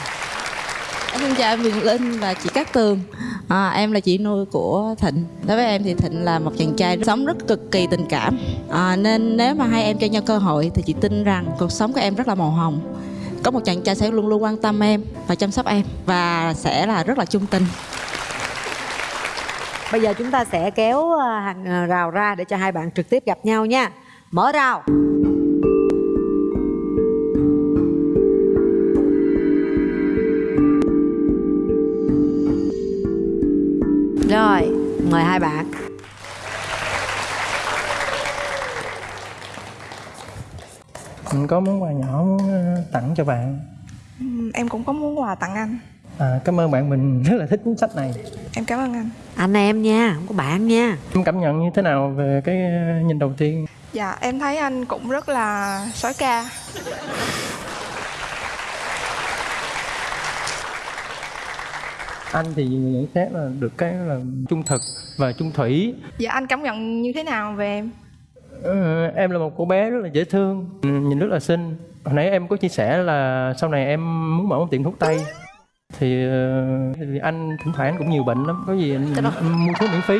xin chào em Quyền Linh và chị Cát Tường. À, Em là chị nuôi của Thịnh. Đối với em thì Thịnh là một chàng trai sống rất cực kỳ tình cảm. À, Nên nếu mà hai em cho nhau cơ hội Thì chị tin rằng cuộc sống của em rất là màu hồng. Có một chàng trai sẽ luôn luôn quan tâm em Và chăm sóc em Và sẽ là rất là chung tình. Bây giờ chúng ta sẽ kéo à, hàng à, rào ra để cho hai bạn trực tiếp gặp nhau nha. Mở rào. Rồi mời hai bạn. Mình có món quà nhỏ muốn ờ, tặng cho bạn. Em cũng có muốn quà tặng anh. À, cảm ơn bạn mình rất là thích cuốn sách này. Em cảm ơn anh. Anh em nha không có bạn nha. Em cảm nhận như thế nào về cái ờ, nhìn đầu tiên? Dạ em thấy anh cũng rất là sói ca anh thì nhận xét là được cái là trung thực và trung thủy. Dạ anh cảm nhận như thế nào về em? Ờ, em là một cô bé rất là dễ thương ừ, nhìn rất là xinh. Hồi nãy em có chia sẻ là sau này em muốn mở một tiệm thuốc tây. Thì, ờ, thì anh thỉnh thoảng anh cũng nhiều bệnh lắm. Có gì anh, anh mua thuốc miễn phí.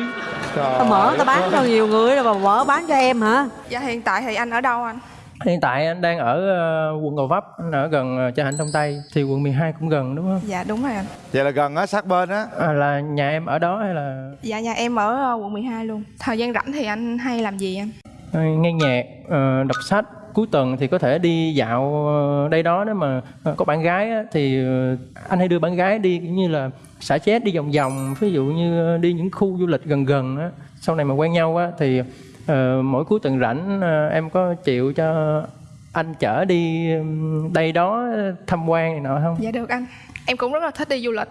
Tao mở tao bán cho nhiều người rồi mà mở bán cho em hả? Dạ hiện tại thì anh ở đâu anh hiện tại anh đang ở ờ, quận Gò Vấp anh ở gần uh, Cha Hạnh Đông Tây thì quận 12 cũng gần đúng không? Dạ đúng rồi anh vậy là gần á sát bên á. À, là nhà em ở đó hay là? Dạ nhà em ở ờ, quận 12 luôn. Thời gian rảnh thì anh hay làm gì anh ờ, nghe nhạc ờ, đọc sách. Cuối tuần thì có thể đi dạo ờ, đây đó. Nếu mà ờ, có bạn gái á, thì ờ, anh hay đưa bạn gái đi kiểu như là xả chết đi vòng vòng. Ví dụ như ờ, đi những khu du lịch gần gần á sau này mà quen nhau á thì ờ, mỗi cuối tuần rảnh ờ, em có chịu cho anh chở đi đây đó tham quan này nọ không? Dạ được anh. Em cũng rất là thích đi du lịch.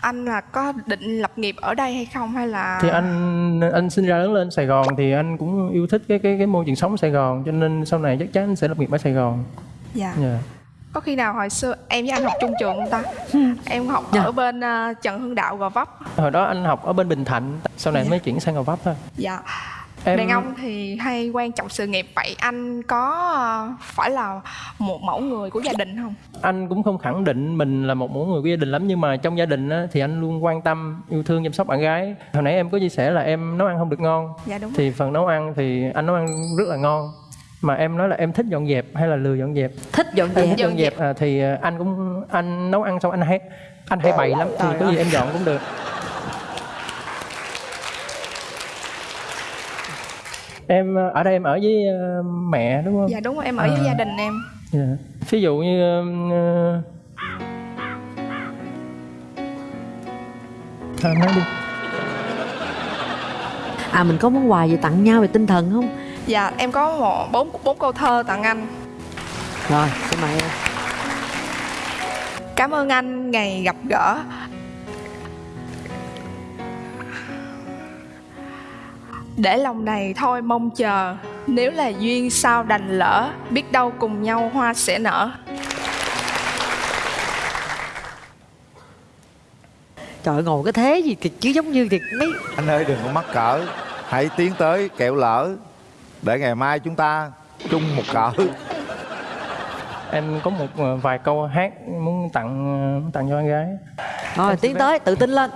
Anh là có định lập nghiệp ở đây hay không hay là thì anh anh sinh ra lớn lên Sài Gòn thì anh cũng yêu thích cái cái cái môi trường sống Sài Gòn cho nên sau này chắc chắn anh sẽ lập nghiệp ở Sài Gòn. dạ. Dạ. có khi nào hồi xưa em với anh học chung trường không ta? Em học ở bên ờ, Trần Hưng Đạo Gò Vấp. Hồi đó anh học ở bên Bình Thạnh, sau này mới chuyển sang Gò Vấp thôi. dạ Em- đàn ông thì hay quan trọng sự nghiệp vậy anh có ờ, phải là một mẫu người của gia đình không Anh cũng không khẳng định mình là một mẫu người của gia đình lắm nhưng mà trong gia đình á, thì anh luôn quan tâm, yêu thương chăm sóc bạn gái. Hồi nãy em có chia sẻ là em nấu ăn không được ngon. Dạ, đúng Thì phần nấu ăn thì anh nấu ăn rất là ngon. Mà em nói là em thích dọn dẹp hay là lười dọn dẹp? thích dọn Em dẹp thích dọn dẹp à, thì anh cũng anh nấu ăn xong anh hay anh hay bày lắm thì có gì em dọn cũng được em à, ở đây em ở với à, mẹ đúng không? Dạ đúng rồi em ở với À, gia đình em. Dạ. ví dụ như uh, thôi nói đi. À mình có món quà gì tặng nhau về tinh thần không? Dạ em có một bốn bốn câu thơ tặng anh. Rồi xin mời em. Cảm ơn anh ngày gặp gỡ Để lòng này thôi mong chờ. Nếu là duyên sao đành lỡ Biết đâu cùng nhau hoa sẽ nở. Trời ngồi cái thế gì kìa, chứ giống như thiệt mấy Anh ơi đừng có mắc cỡ. Hãy tiến tới kẹo lỡ. Để ngày mai chúng ta chung một cỡ. Em có một ờ, vài câu hát muốn tặng ờ, muốn tặng cho con gái. Rồi tiến tới tự tin lên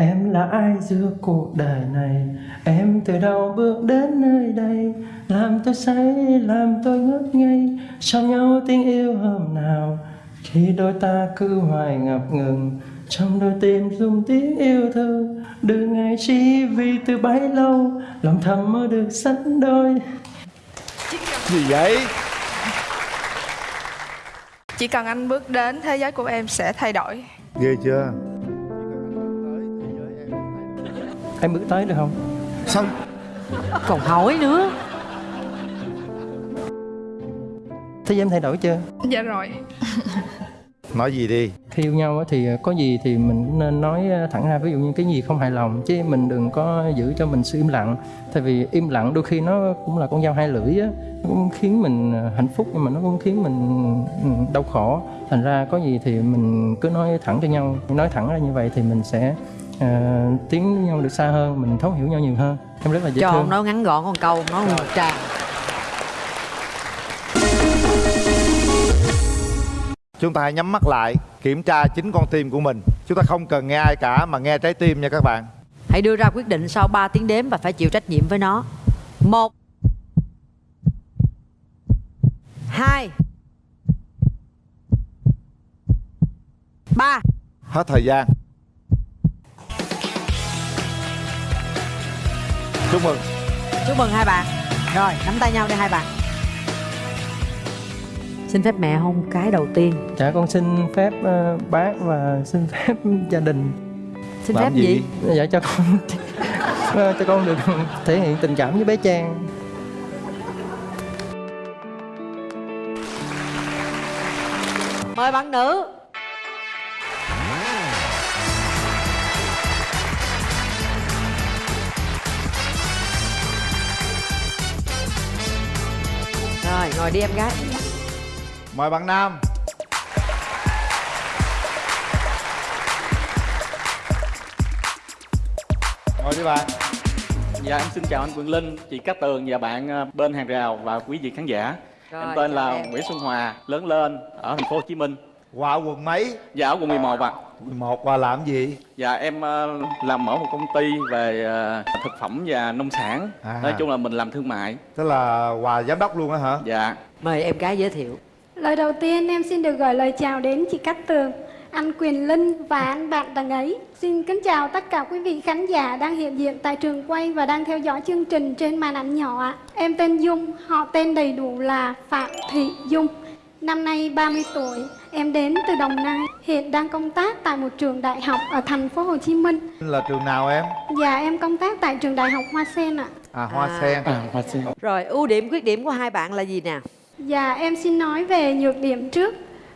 Em là ai giữa cuộc đời này? Em từ đâu bước đến nơi đây? Làm tôi say, làm tôi ngất ngây. Sao nhau tiếng yêu hôm nào? Khi đôi ta cứ hoài ngập ngừng Trong đôi tim rung tiếng yêu thương. Đừng ngại chi vì từ bấy lâu Lòng thầm mơ được sánh đôi. Gì vậy? Chỉ cần anh bước đến thế giới của em sẽ thay đổi. Ghê chưa? Em bước tới được không? Sao? Còn hỏi nữa. Thế em thay đổi chưa? Dạ rồi. Nói gì đi. Khi yêu nhau á thì có gì thì mình cũng nên nói thẳng ra. Ví dụ như cái gì không hài lòng chứ mình đừng có giữ cho mình sự im lặng. Tại vì im lặng đôi khi nó cũng là con dao hai lưỡi á. Nó cũng khiến mình hạnh phúc nhưng mà nó cũng khiến mình ừ, đau khổ. Thành ra có gì thì mình cứ nói thẳng cho nhau. Nói thẳng ra như vậy thì mình sẽ uh, tiến với nhau được xa hơn mình thấu hiểu nhau nhiều hơn. Em rất là dễ Cho thương. nói ngắn gọn con câu Nói một tràng. Chúng ta hãy nhắm mắt lại Kiểm tra chính con tim của mình. Chúng ta không cần nghe ai cả Mà nghe trái tim nha các bạn. Hãy đưa ra quyết định sau 3 tiếng đếm Và phải chịu trách nhiệm với nó. Một hai ba. Hết thời gian Chúc mừng. Chúc mừng hai bạn. Rồi nắm tay nhau đi hai bạn. Xin phép mẹ hôn cái đầu tiên. Dạ con xin phép ờ, bác và xin phép gia đình. Xin phép gì? dạ cho con cho con được thể hiện tình cảm với bé Trang. Mời bạn nữ ngồi đi em gái Mời bạn Nam Ngồi đi bạn Dạ em xin chào anh Quỳnh Linh, chị Cát Tường và bạn ờ, bên hàng rào và quý vị khán giả. Rồi, em tên là em. Nguyễn Xuân Hòa, lớn lên ở thành phố Hồ Chí Minh. Hòa quận mấy? Dạ ở quận 11 ạ. 11 Hòa làm gì? Dạ em ờ, làm ở một công ty về ờ, thực phẩm và nông sản. À. Nói chung là mình làm thương mại. Tức là Hòa giám đốc luôn á hả? Dạ. Mời em gái giới thiệu Lời đầu tiên em xin được gửi lời chào đến chị Cát Tường, anh Quyền Linh và anh bạn đằng ấy. Xin kính chào tất cả quý vị khán giả đang hiện diện tại trường quay và đang theo dõi chương trình trên màn ảnh nhỏ ạ. Em tên Dung, họ tên đầy đủ là Phạm Thị Dung. Năm nay 30 tuổi, em đến từ Đồng Nai, hiện đang công tác tại một trường đại học ở thành phố Hồ Chí Minh. Là trường nào em? Dạ em công tác tại trường đại học Hoa Sen ạ. À Hoa Sen. Hoa Sen. Rồi ưu điểm khuyết điểm của hai bạn là gì nè? Dạ em xin nói về nhược điểm trước.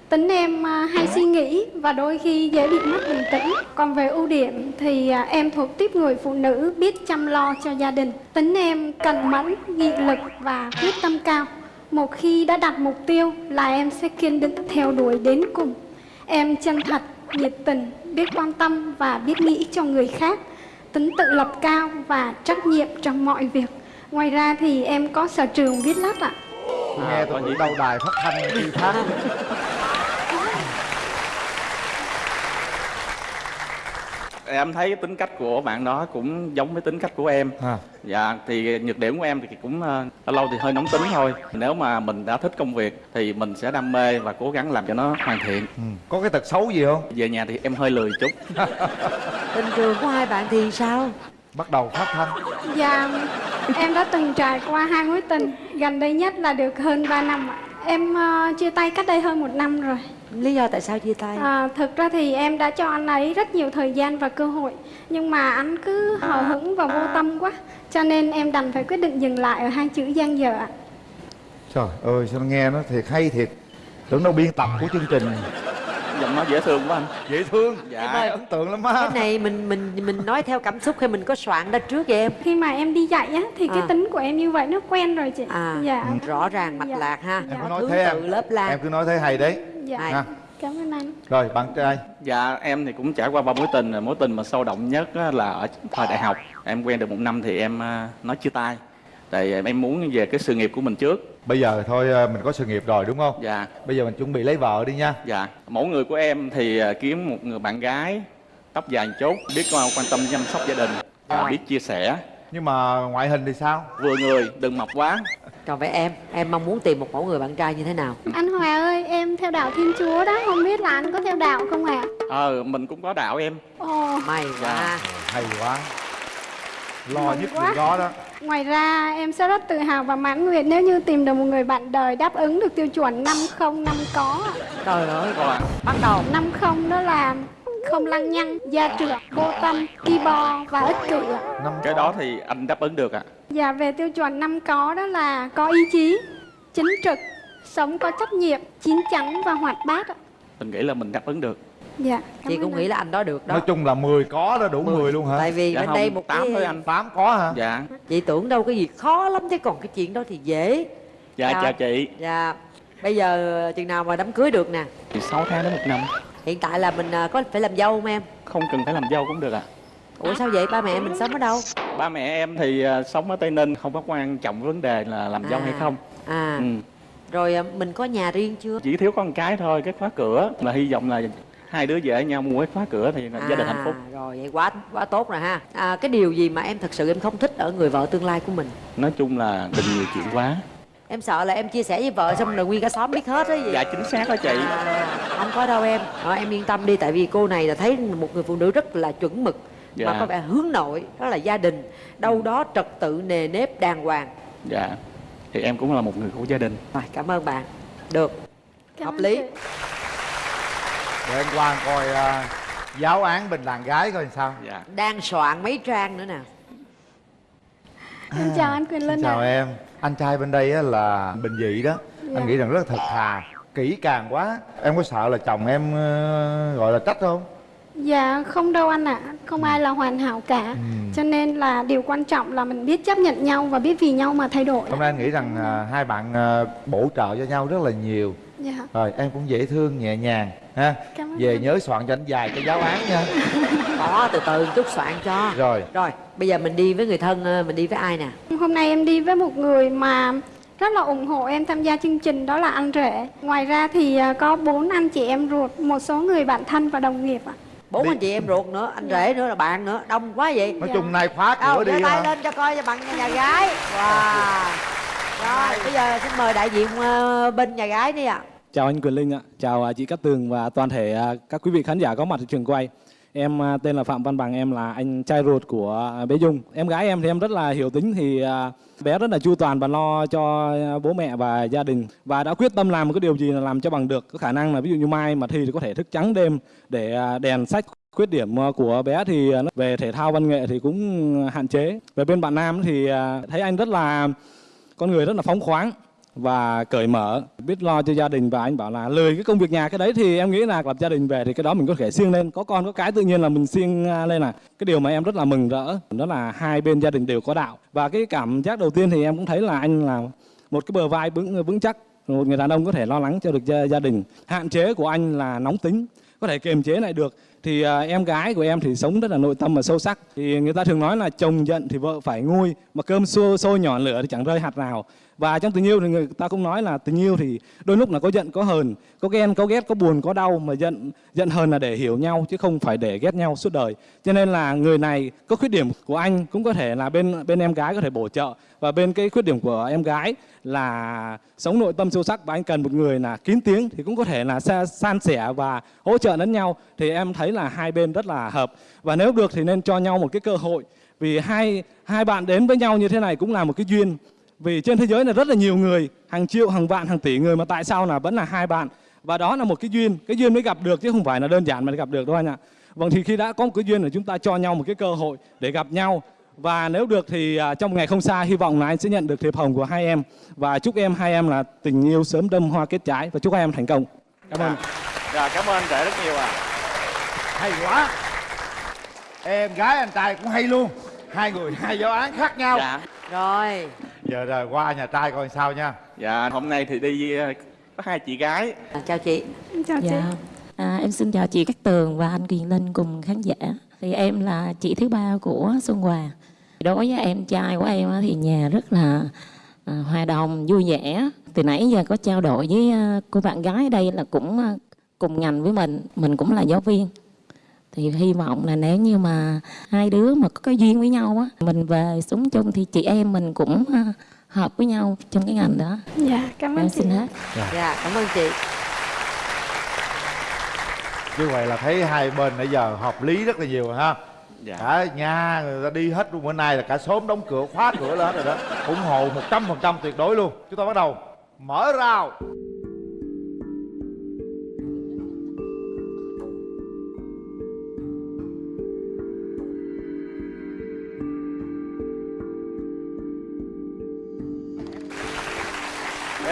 Tính em à, hay suy nghĩ và đôi khi dễ bị mất bình tĩnh. Còn về ưu điểm thì à, em thuộc tiếp người phụ nữ biết chăm lo cho gia đình. Tính em cần mẫn, nghị lực và quyết tâm cao Một khi đã đặt mục tiêu là em sẽ kiên định theo đuổi đến cùng. Em chân thật, nhiệt tình, biết quan tâm và biết nghĩ cho người khác Tính tự lập cao và trách nhiệm trong mọi việc. Ngoài ra thì em có sở trường viết lách ạ. Tôi nghe tôi nghĩ đâu đài phát thanh khi phát Em thấy tính cách của bạn đó cũng giống với tính cách của em. À. Dạ thì nhược điểm của em thì cũng ờ, lâu lâu thì hơi nóng tính thôi. Nếu mà mình đã thích công việc thì mình sẽ đam mê và cố gắng làm cho nó hoàn thiện. Có cái tật xấu gì không? Về nhà thì em hơi lười chút. Tình trường của hai bạn thì sao Bắt đầu phát thanh Dạ, em đã từng trải qua hai mối tình Gần đây nhất là được hơn 3 năm ạ Em ờ, chia tay cách đây hơn một năm rồi Lý do tại sao chia tay? À, Thực ra thì em đã cho anh ấy rất nhiều thời gian và cơ hội Nhưng mà anh cứ hờ hững và vô tâm quá Cho nên em đành phải quyết định dừng lại ở hai chữ gian dở ạ. Trời ơi sao nghe nó thiệt hay thiệt. Tưởng đâu biên tập của chương trình Giọng nó dễ thương quá anh. Dễ thương. Dạ. Em ơi, ấn tượng lắm á. Cái này mình mình mình nói theo cảm xúc hay mình có soạn ra trước vậy em? Khi mà em đi dạy á thì cái À. tính của em như vậy nó quen rồi chị. À Dạ. rõ ràng mạch lạc ha. Em cứ nói thế em. lớp lan Em cứ nói thế hay đấy. Dạ. Ha. cảm ơn anh. Rồi bạn trai. Dạ em thì cũng trải qua ba mối tình. Rồi mối tình mà sâu động nhất á là ở thời đại học. Em quen được một năm thì em à, nói chia tay tại em muốn về cái sự nghiệp của mình trước. Bây giờ thôi à, mình có sự nghiệp rồi đúng không? Dạ. Bây giờ mình chuẩn bị lấy vợ đi nha. Dạ. Mẫu người của em thì à, kiếm một người bạn gái tóc dài chút biết à, quan tâm chăm sóc gia đình à, biết chia sẻ. Nhưng mà ngoại hình thì sao? Vừa người đừng mập quá. Còn vậy em em mong muốn tìm một mẫu người bạn trai như thế nào? Anh Hòa ơi em theo đạo Thiên Chúa đó không biết là anh có theo đạo không ạ? Ờ mình cũng có đạo em. Ồ. May quá. Hay quá lo Mừng nhất quá. đó đó Ngoài ra em sẽ rất tự hào và mãn nguyện nếu như tìm được một người bạn đời đáp ứng được tiêu chuẩn 50 năm có trời ơi Rồi. bắt đầu 50 đó là không lăng nhăng, gia trưởng, vô tâm, ki bo và ích kỷ ạ. cái đó thì anh đáp ứng được ạ Và về tiêu chuẩn năm có đó là có ý chí, chính trực, sống có trách nhiệm, chín chắn và hoạt bát ạ. mình nghĩ là mình đáp ứng được Dạ. chị cũng anh. nghĩ là anh đó được đó. Nói chung là 10 có đó đủ 10, luôn hả? Tại vì Dạ bên không, đây một tám cái thôi anh. 8 có hả? Dạ. Chị tưởng đâu cái gì khó lắm chứ còn cái chuyện đó thì dễ. Dạ chào chị. Dạ. Bây giờ chừng nào mà đám cưới được nè? Thì 6 tháng đến một năm. Hiện tại là mình à, có phải làm dâu không em? Không cần phải làm dâu cũng được ạ. Ủa sao vậy? Ba mẹ mình sống ở đâu? Ba mẹ em thì à, sống ở tây ninh không có quan trọng vấn đề là làm dâu À. hay không. À. Ừ. rồi à, mình có nhà riêng chưa? Chỉ thiếu con cái thôi cái khóa cửa là hy vọng là hai đứa về với nhau mua cái khóa cửa thì là gia đình hạnh phúc. À, rồi vậy quá quá tốt rồi ha. À, cái điều gì mà em thật sự em không thích ở người vợ tương lai của mình? Nói chung là đừng nhiều chuyện quá em sợ là em chia sẻ với vợ xong rồi nguyên cả xóm biết hết á gì. Dạ chính xác đó chị. À, không có đâu em. Ờ, em yên tâm đi tại vì cô này là thấy một người phụ nữ rất là chuẩn mực mà Dạ. có vẻ hướng nội đó là gia đình đâu đó trật tự nề nếp đàng hoàng. Dạ thì em cũng là một người của gia đình. Rồi cảm ơn bạn. Được Cảm hợp lý. chị. Để anh Quang coi à, giáo án bên đàn gái coi sao? Dạ. Đang soạn mấy trang nữa nè. Em chào anh Quyền Linh chào ạ. em. Anh trai bên đây á là bình dị đó. Dạ. anh nghĩ rằng rất là thật thà kỹ càng quá. Em có sợ là chồng em ờ, gọi là trách không? Dạ không đâu anh ạ, không ai là hoàn hảo cả. Cho nên là điều quan trọng là mình biết chấp nhận nhau và biết vì nhau mà thay đổi. hôm nay anh nghĩ rằng à, hai bạn à, bổ trợ cho nhau rất là nhiều. Dạ. rồi em cũng dễ thương nhẹ nhàng ha Cảm ơn về anh. nhớ soạn cho anh dài cái giáo án nha. Có từ từ chút soạn cho. Rồi. Rồi bây giờ mình đi với người thân ờ, mình đi với ai nè? Hôm nay em đi với một người mà rất là ủng hộ em tham gia chương trình đó là anh rể. Ngoài ra thì à, có bốn anh chị em ruột, một số người bạn thân và đồng nghiệp ạ. bốn anh chị em ruột nữa anh rể nữa là bạn nữa đông quá vậy. Nói chung nay khóa đâu cửa giơ đi tay hả? lên cho coi cho bạn nhà gái. Wow. Rồi bây giờ xin mời đại diện ờ, bên nhà gái đi ạ Chào anh Quyền Linh ạ, chào à, chị Cát Tường và toàn thể à, các quý vị khán giả có mặt ở trường quay. Em à, tên là Phạm Văn Bằng, em là anh trai ruột của bé Dung. Em gái em thì em rất là hiểu tính thì bé rất là chu toàn và lo cho bố mẹ và gia đình và đã quyết tâm làm một cái điều gì là làm cho bằng được. Có khả năng là ví dụ như mai mà thi thì có thể thức trắng đêm để đèn sách khuyết điểm của bé thì về thể thao văn nghệ thì cũng hạn chế. Về bên bạn nam thì thấy anh rất là con người rất là phóng khoáng và cởi mở. Biết lo cho gia đình và anh bảo là lười cái công việc nhà cái đấy thì em nghĩ là lập gia đình về thì cái đó mình có thể siêng lên. Có con có cái tự nhiên là mình siêng à, lên là cái điều mà em rất là mừng rỡ đó là hai bên gia đình đều có đạo. Và cái cảm giác đầu tiên thì em cũng thấy là anh là một cái bờ vai vững vững chắc một người đàn ông có thể lo lắng cho được gia, gia đình. Hạn chế của anh là nóng tính có thể kiềm chế lại được. Thì à, em gái của em thì sống rất là nội tâm và sâu sắc. Thì người ta thường nói là chồng giận thì vợ phải nguôi mà cơm xô sôi nhỏ lửa thì chẳng rơi hạt nào và trong tình yêu thì người ta cũng nói là tình yêu thì đôi lúc là có giận, có hờn, có ghen, có ghét, có buồn, có đau, mà giận giận hờn là để hiểu nhau, chứ không phải để ghét nhau suốt đời. Cho nên là người này có khuyết điểm của anh cũng có thể là bên bên em gái có thể bổ trợ. Và bên cái khuyết điểm của em gái là sống nội tâm sâu sắc và anh cần một người là kín tiếng thì cũng có thể là sa- san sẻ và hỗ trợ lẫn nhau. Thì em thấy là hai bên rất là hợp. Và nếu được thì nên cho nhau một cái cơ hội. Vì hai hai bạn đến với nhau như thế này cũng là một cái duyên vì trên thế giới này rất là nhiều người hàng triệu hàng vạn hàng tỷ người mà tại sao là vẫn là hai bạn? Và đó là một cái duyên cái duyên mới gặp được chứ không phải là đơn giản mà gặp được đâu anh ạ. Vâng thì khi đã có một cái duyên là chúng ta cho nhau một cái cơ hội để gặp nhau. Và nếu được thì à, trong ngày không xa hy vọng là anh sẽ nhận được thiệp hồng của hai em. Và chúc em hai em là tình yêu sớm đâm hoa kết trái và chúc hai em thành công. Cảm ơn. Dạ cảm ơn anh rể rất nhiều ạ. Hay quá. Em gái anh trai cũng hay luôn. Hai người hai giáo án khác nhau. Dạ. Rồi giờ rồi qua nhà trai coi sao nha dạ hôm nay thì đi ờ, có hai chị gái chào chị Chào chị. Dạ. À, em xin chào chị Cát Tường và anh Quyền Linh cùng khán giả. Thì em là chị thứ ba của Xuân Hòa. Đối với em trai của em á, thì nhà rất là à, hòa đồng, vui vẻ. Từ nãy giờ có trao đổi với à, cô bạn gái ở đây là cũng à, cùng ngành với mình, mình cũng là giáo viên. Thì hy vọng là nếu như mà hai đứa mà có cái duyên với nhau á, mình về sống chung thì chị em mình cũng à, hợp với nhau trong cái ngành đó. Dạ, cảm ơn Em chị. hết. Dạ, cảm ơn chị. như vậy là thấy hai bên nãy giờ hợp lý rất là nhiều rồi ha Dạ. cả nhà người ta đi hết luôn bữa nay là cả xóm đóng cửa khóa cửa lên hết rồi đó ủng hộ một trăm phần trăm tuyệt đối luôn chúng ta bắt đầu mở rào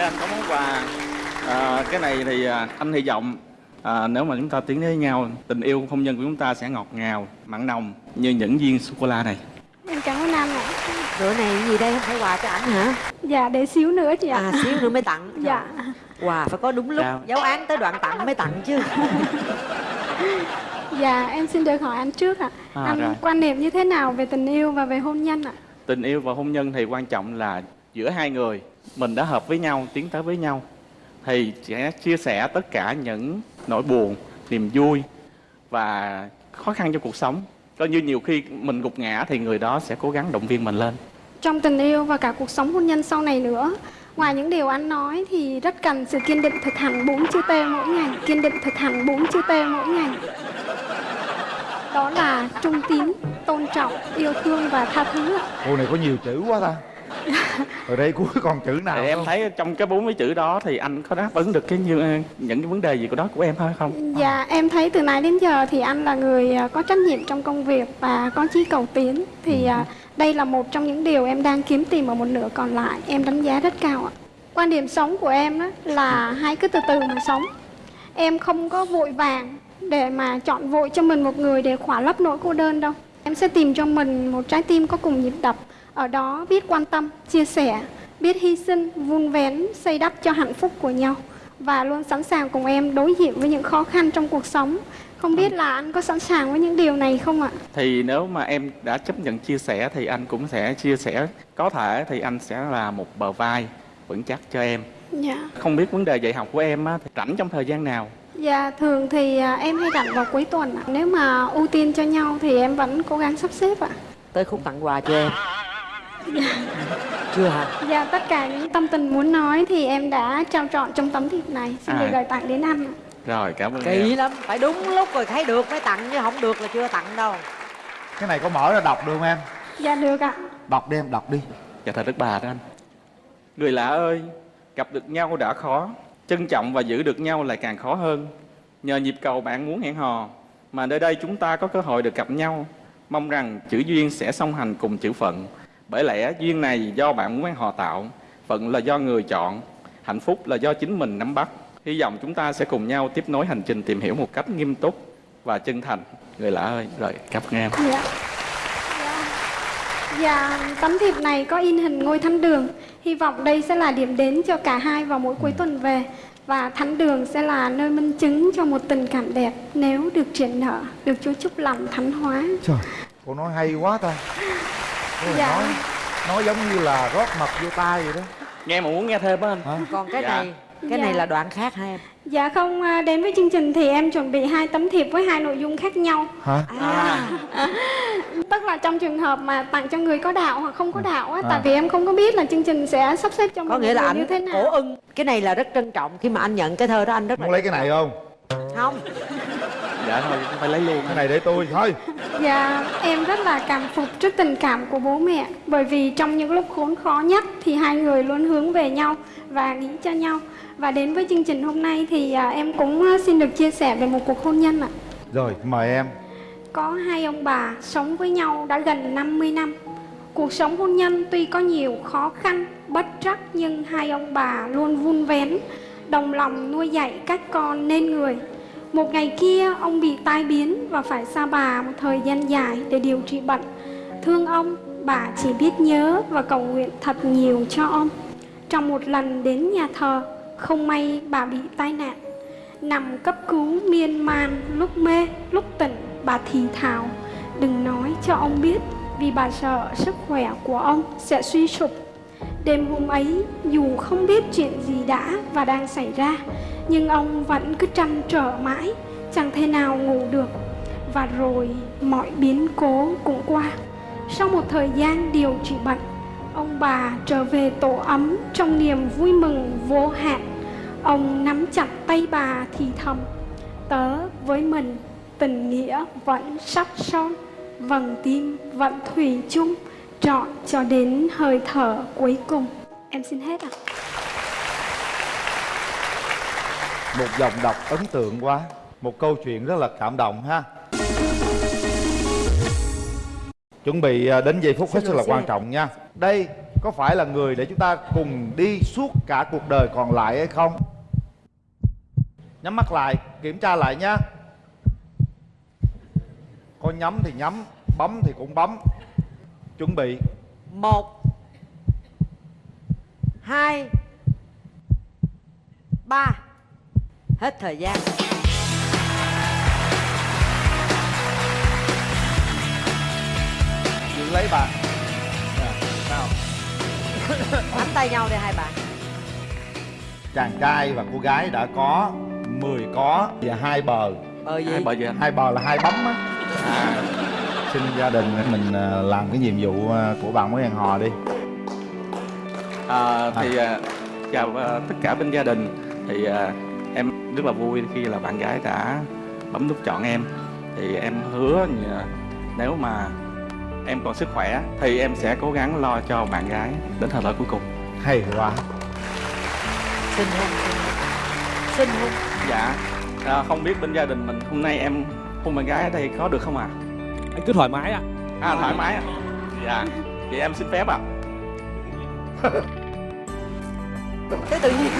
anh có món quà à, Cái này thì à, anh hy vọng à, Nếu mà chúng ta tiến đến với nhau Tình yêu hôn nhân của chúng ta sẽ ngọt ngào Mặn nồng như những viên sô-cô-la này Em cảm ơn anh ạ. Bữa này gì đây không phải quà cho ảnh hả? Dạ, để xíu nữa chị ạ. À xíu nữa mới tặng. Dạ. Quà phải có đúng lúc, giáo án tới đoạn tặng mới tặng chứ. Dạ, em xin được hỏi anh trước ạ. À, anh rồi. quan niệm như thế nào về tình yêu và về hôn nhân ạ? Tình yêu và hôn nhân thì quan trọng là Giữa hai người Mình đã hợp với nhau, tiến tới với nhau Thì sẽ chia sẻ tất cả những nỗi buồn Niềm vui Và khó khăn trong cuộc sống. Coi như nhiều khi mình gục ngã Thì người đó sẽ cố gắng động viên mình lên. Trong tình yêu và cả cuộc sống hôn nhân sau này nữa, ngoài những điều anh nói thì rất cần sự kiên định thực hành bốn chữ T mỗi ngày, kiên định thực hành bốn chữ T mỗi ngày. Đó là trung tín, tôn trọng, yêu thương và tha thứ cô này có nhiều chữ quá ta ở đây cuối còn chữ nào Thì em không? thấy trong cái bốn cái chữ đó Thì anh có đáp ứng được cái như, những cái vấn đề gì của đó của em hay không? Dạ, em thấy từ nãy đến giờ thì anh là người à, có trách nhiệm trong công việc và có chí cầu tiến. Thì à, đây là một trong những điều em đang kiếm tìm ở một nửa còn lại. Em đánh giá rất cao ạ. Quan điểm sống của em đó là hãy cứ từ từ mà sống. Em không có vội vàng để mà chọn vội cho mình một người để khỏa lấp nỗi cô đơn đâu. Em sẽ tìm cho mình một trái tim có cùng nhịp đập. Ở đó biết quan tâm, chia sẻ, biết hy sinh, vun vén, xây đắp cho hạnh phúc của nhau và luôn sẵn sàng cùng em đối diện với những khó khăn trong cuộc sống. Không biết là anh có sẵn sàng với những điều này không ạ? Thì nếu mà em đã chấp nhận chia sẻ Thì anh cũng sẽ chia sẻ Có thể thì anh sẽ là một bờ vai vững chắc cho em Dạ. Không biết vấn đề dạy học của em á, thì rảnh trong thời gian nào? Dạ, thường thì à, em hay rảnh vào cuối tuần ạ. Nếu mà ưu tiên cho nhau thì em vẫn cố gắng sắp xếp ạ. Tới khúc tặng quà cho em. Chưa hả? Dạ, tất cả những tâm tình muốn nói thì em đã trao trọn trong tấm thiệp này. Xin được À. gửi tặng đến anh. Rồi cảm ơn em Kỳ lắm, phải đúng lúc rồi thấy được mới tặng chứ không được là chưa tặng đâu. cái này có mở ra đọc được không em Dạ, được ạ. đọc đi em đọc đi Dạ thật đức bà đó anh Người lạ ơi Gặp được nhau đã khó Trân trọng và giữ được nhau lại càng khó hơn Nhờ nhịp cầu bạn muốn hẹn hò Mà nơi đây chúng ta có cơ hội được gặp nhau Mong rằng chữ duyên sẽ song hành cùng chữ phận Bởi lẽ duyên này do bạn muốn hò tạo Phận là do người chọn Hạnh phúc là do chính mình nắm bắt Hy vọng chúng ta sẽ cùng nhau tiếp nối hành trình tìm hiểu một cách nghiêm túc và chân thành Người lạ ơi Rồi cảm ơn em Dạ. Dạ. Tấm thiệp này có in hình ngôi thánh đường. Hy vọng đây sẽ là điểm đến cho cả hai vào mỗi cuối tuần về. Và thánh đường sẽ là nơi minh chứng cho một tình cảm đẹp nếu được triển nở, được Chúa chúc lành thánh hóa. trời cô nói hay quá ta Dạ. nói nói giống như là rót mật vô tai vậy đó Nghe mà muốn nghe thêm á anh Còn cái Dạ. này, cái Dạ. này là đoạn khác hả em? Dạ không, à, đến với chương trình thì em chuẩn bị hai tấm thiệp với hai nội dung khác nhau. hả Tức là trong trường hợp mà tặng cho người có đạo hoặc không có đạo á, À. tại vì em không có biết là chương trình sẽ sắp xếp cho Có nghĩa là anh như thế nào. cổ ưng. Cái này là rất trân trọng khi mà anh nhận cái thơ đó anh rất là muốn lấy cái này không không. Dạ thôi phải lấy luôn. Cái này để tôi thôi. Dạ, em rất là cảm phục trước tình cảm của bố mẹ Bởi vì trong những lúc khốn khó nhất thì hai người luôn hướng về nhau và nghĩ cho nhau. Và đến với chương trình hôm nay thì à, em cũng à, xin được chia sẻ về một cuộc hôn nhân ạ. Rồi mời em. Có hai ông bà sống với nhau đã gần 50 năm. Cuộc sống hôn nhân tuy có nhiều khó khăn, bất trắc Nhưng hai ông bà luôn vun vén Đồng lòng nuôi dạy các con nên người một ngày kia ông bị tai biến và phải xa bà một thời gian dài để điều trị bệnh Thương ông, bà chỉ biết nhớ và cầu nguyện thật nhiều cho ông Trong một lần đến nhà thờ, không may bà bị tai nạn Nằm cấp cứu miên man, lúc mê, lúc tỉnh, bà thì thào. Đừng nói cho ông biết, vì bà sợ sức khỏe của ông sẽ suy sụp. Đêm hôm ấy, dù không biết chuyện gì đã và đang xảy ra, nhưng ông vẫn cứ trăn trở mãi, chẳng thể nào ngủ được. Và rồi mọi biến cố cũng qua. Sau một thời gian điều trị bệnh, ông bà trở về tổ ấm trong niềm vui mừng vô hạn. Ông nắm chặt tay bà thì thầm, tớ với mình tình nghĩa vẫn sắt son, vầng tim vẫn thủy chung, trọn cho đến hơi thở cuối cùng. Em xin hết ạ một dòng đọc ấn tượng quá. Một câu chuyện rất là cảm động ha. Chuẩn bị à, đến giây phút hết sức là quan trọng nha. Đây có phải là người để chúng ta cùng đi suốt cả cuộc đời còn lại hay không? Nhắm mắt lại kiểm tra lại nha. Có nhắm thì nhắm bấm thì cũng bấm. Chuẩn bị. Một hai ba hết thời gian. Giữ lấy bạn. Nè, nào nắm tay nhau đi hai bạn. Chàng trai và cô gái đã có 10 có và hai bờ. Bờ gì? hai bờ gì hai bờ là hai bấm á. À, xin gia đình mình à, làm cái nhiệm vụ à, của bạn mới hẹn hò đi. À, thì à, chào à, tất cả bên gia đình. Thì à, em rất là vui khi là bạn gái đã bấm nút chọn em. Thì em hứa nếu mà em còn sức khỏe thì em sẽ cố gắng lo cho bạn gái đến thời thở cuối cùng. Hay quá. Xin hôn xin hôn dạ. À, không biết bên gia đình mình hôm nay em hôn bạn gái ở đây có được không ạ? Anh cứ thoải mái ạ. À thoải mái ạ. Dạ. Vậy em xin phép ạ. Cứ tự nhiên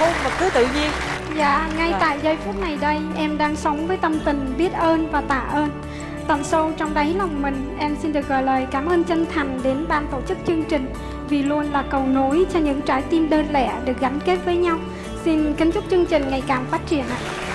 hôn mà cứ tự nhiên Dạ, ngay Rồi. tại giây phút này đây, em đang sống với tâm tình biết ơn và tạ ơn. Tận sâu trong đáy lòng mình, em xin được gửi lời cảm ơn chân thành đến ban tổ chức chương trình vì luôn là cầu nối cho những trái tim đơn lẻ được gắn kết với nhau. Xin kính chúc chương trình ngày càng phát triển ạ.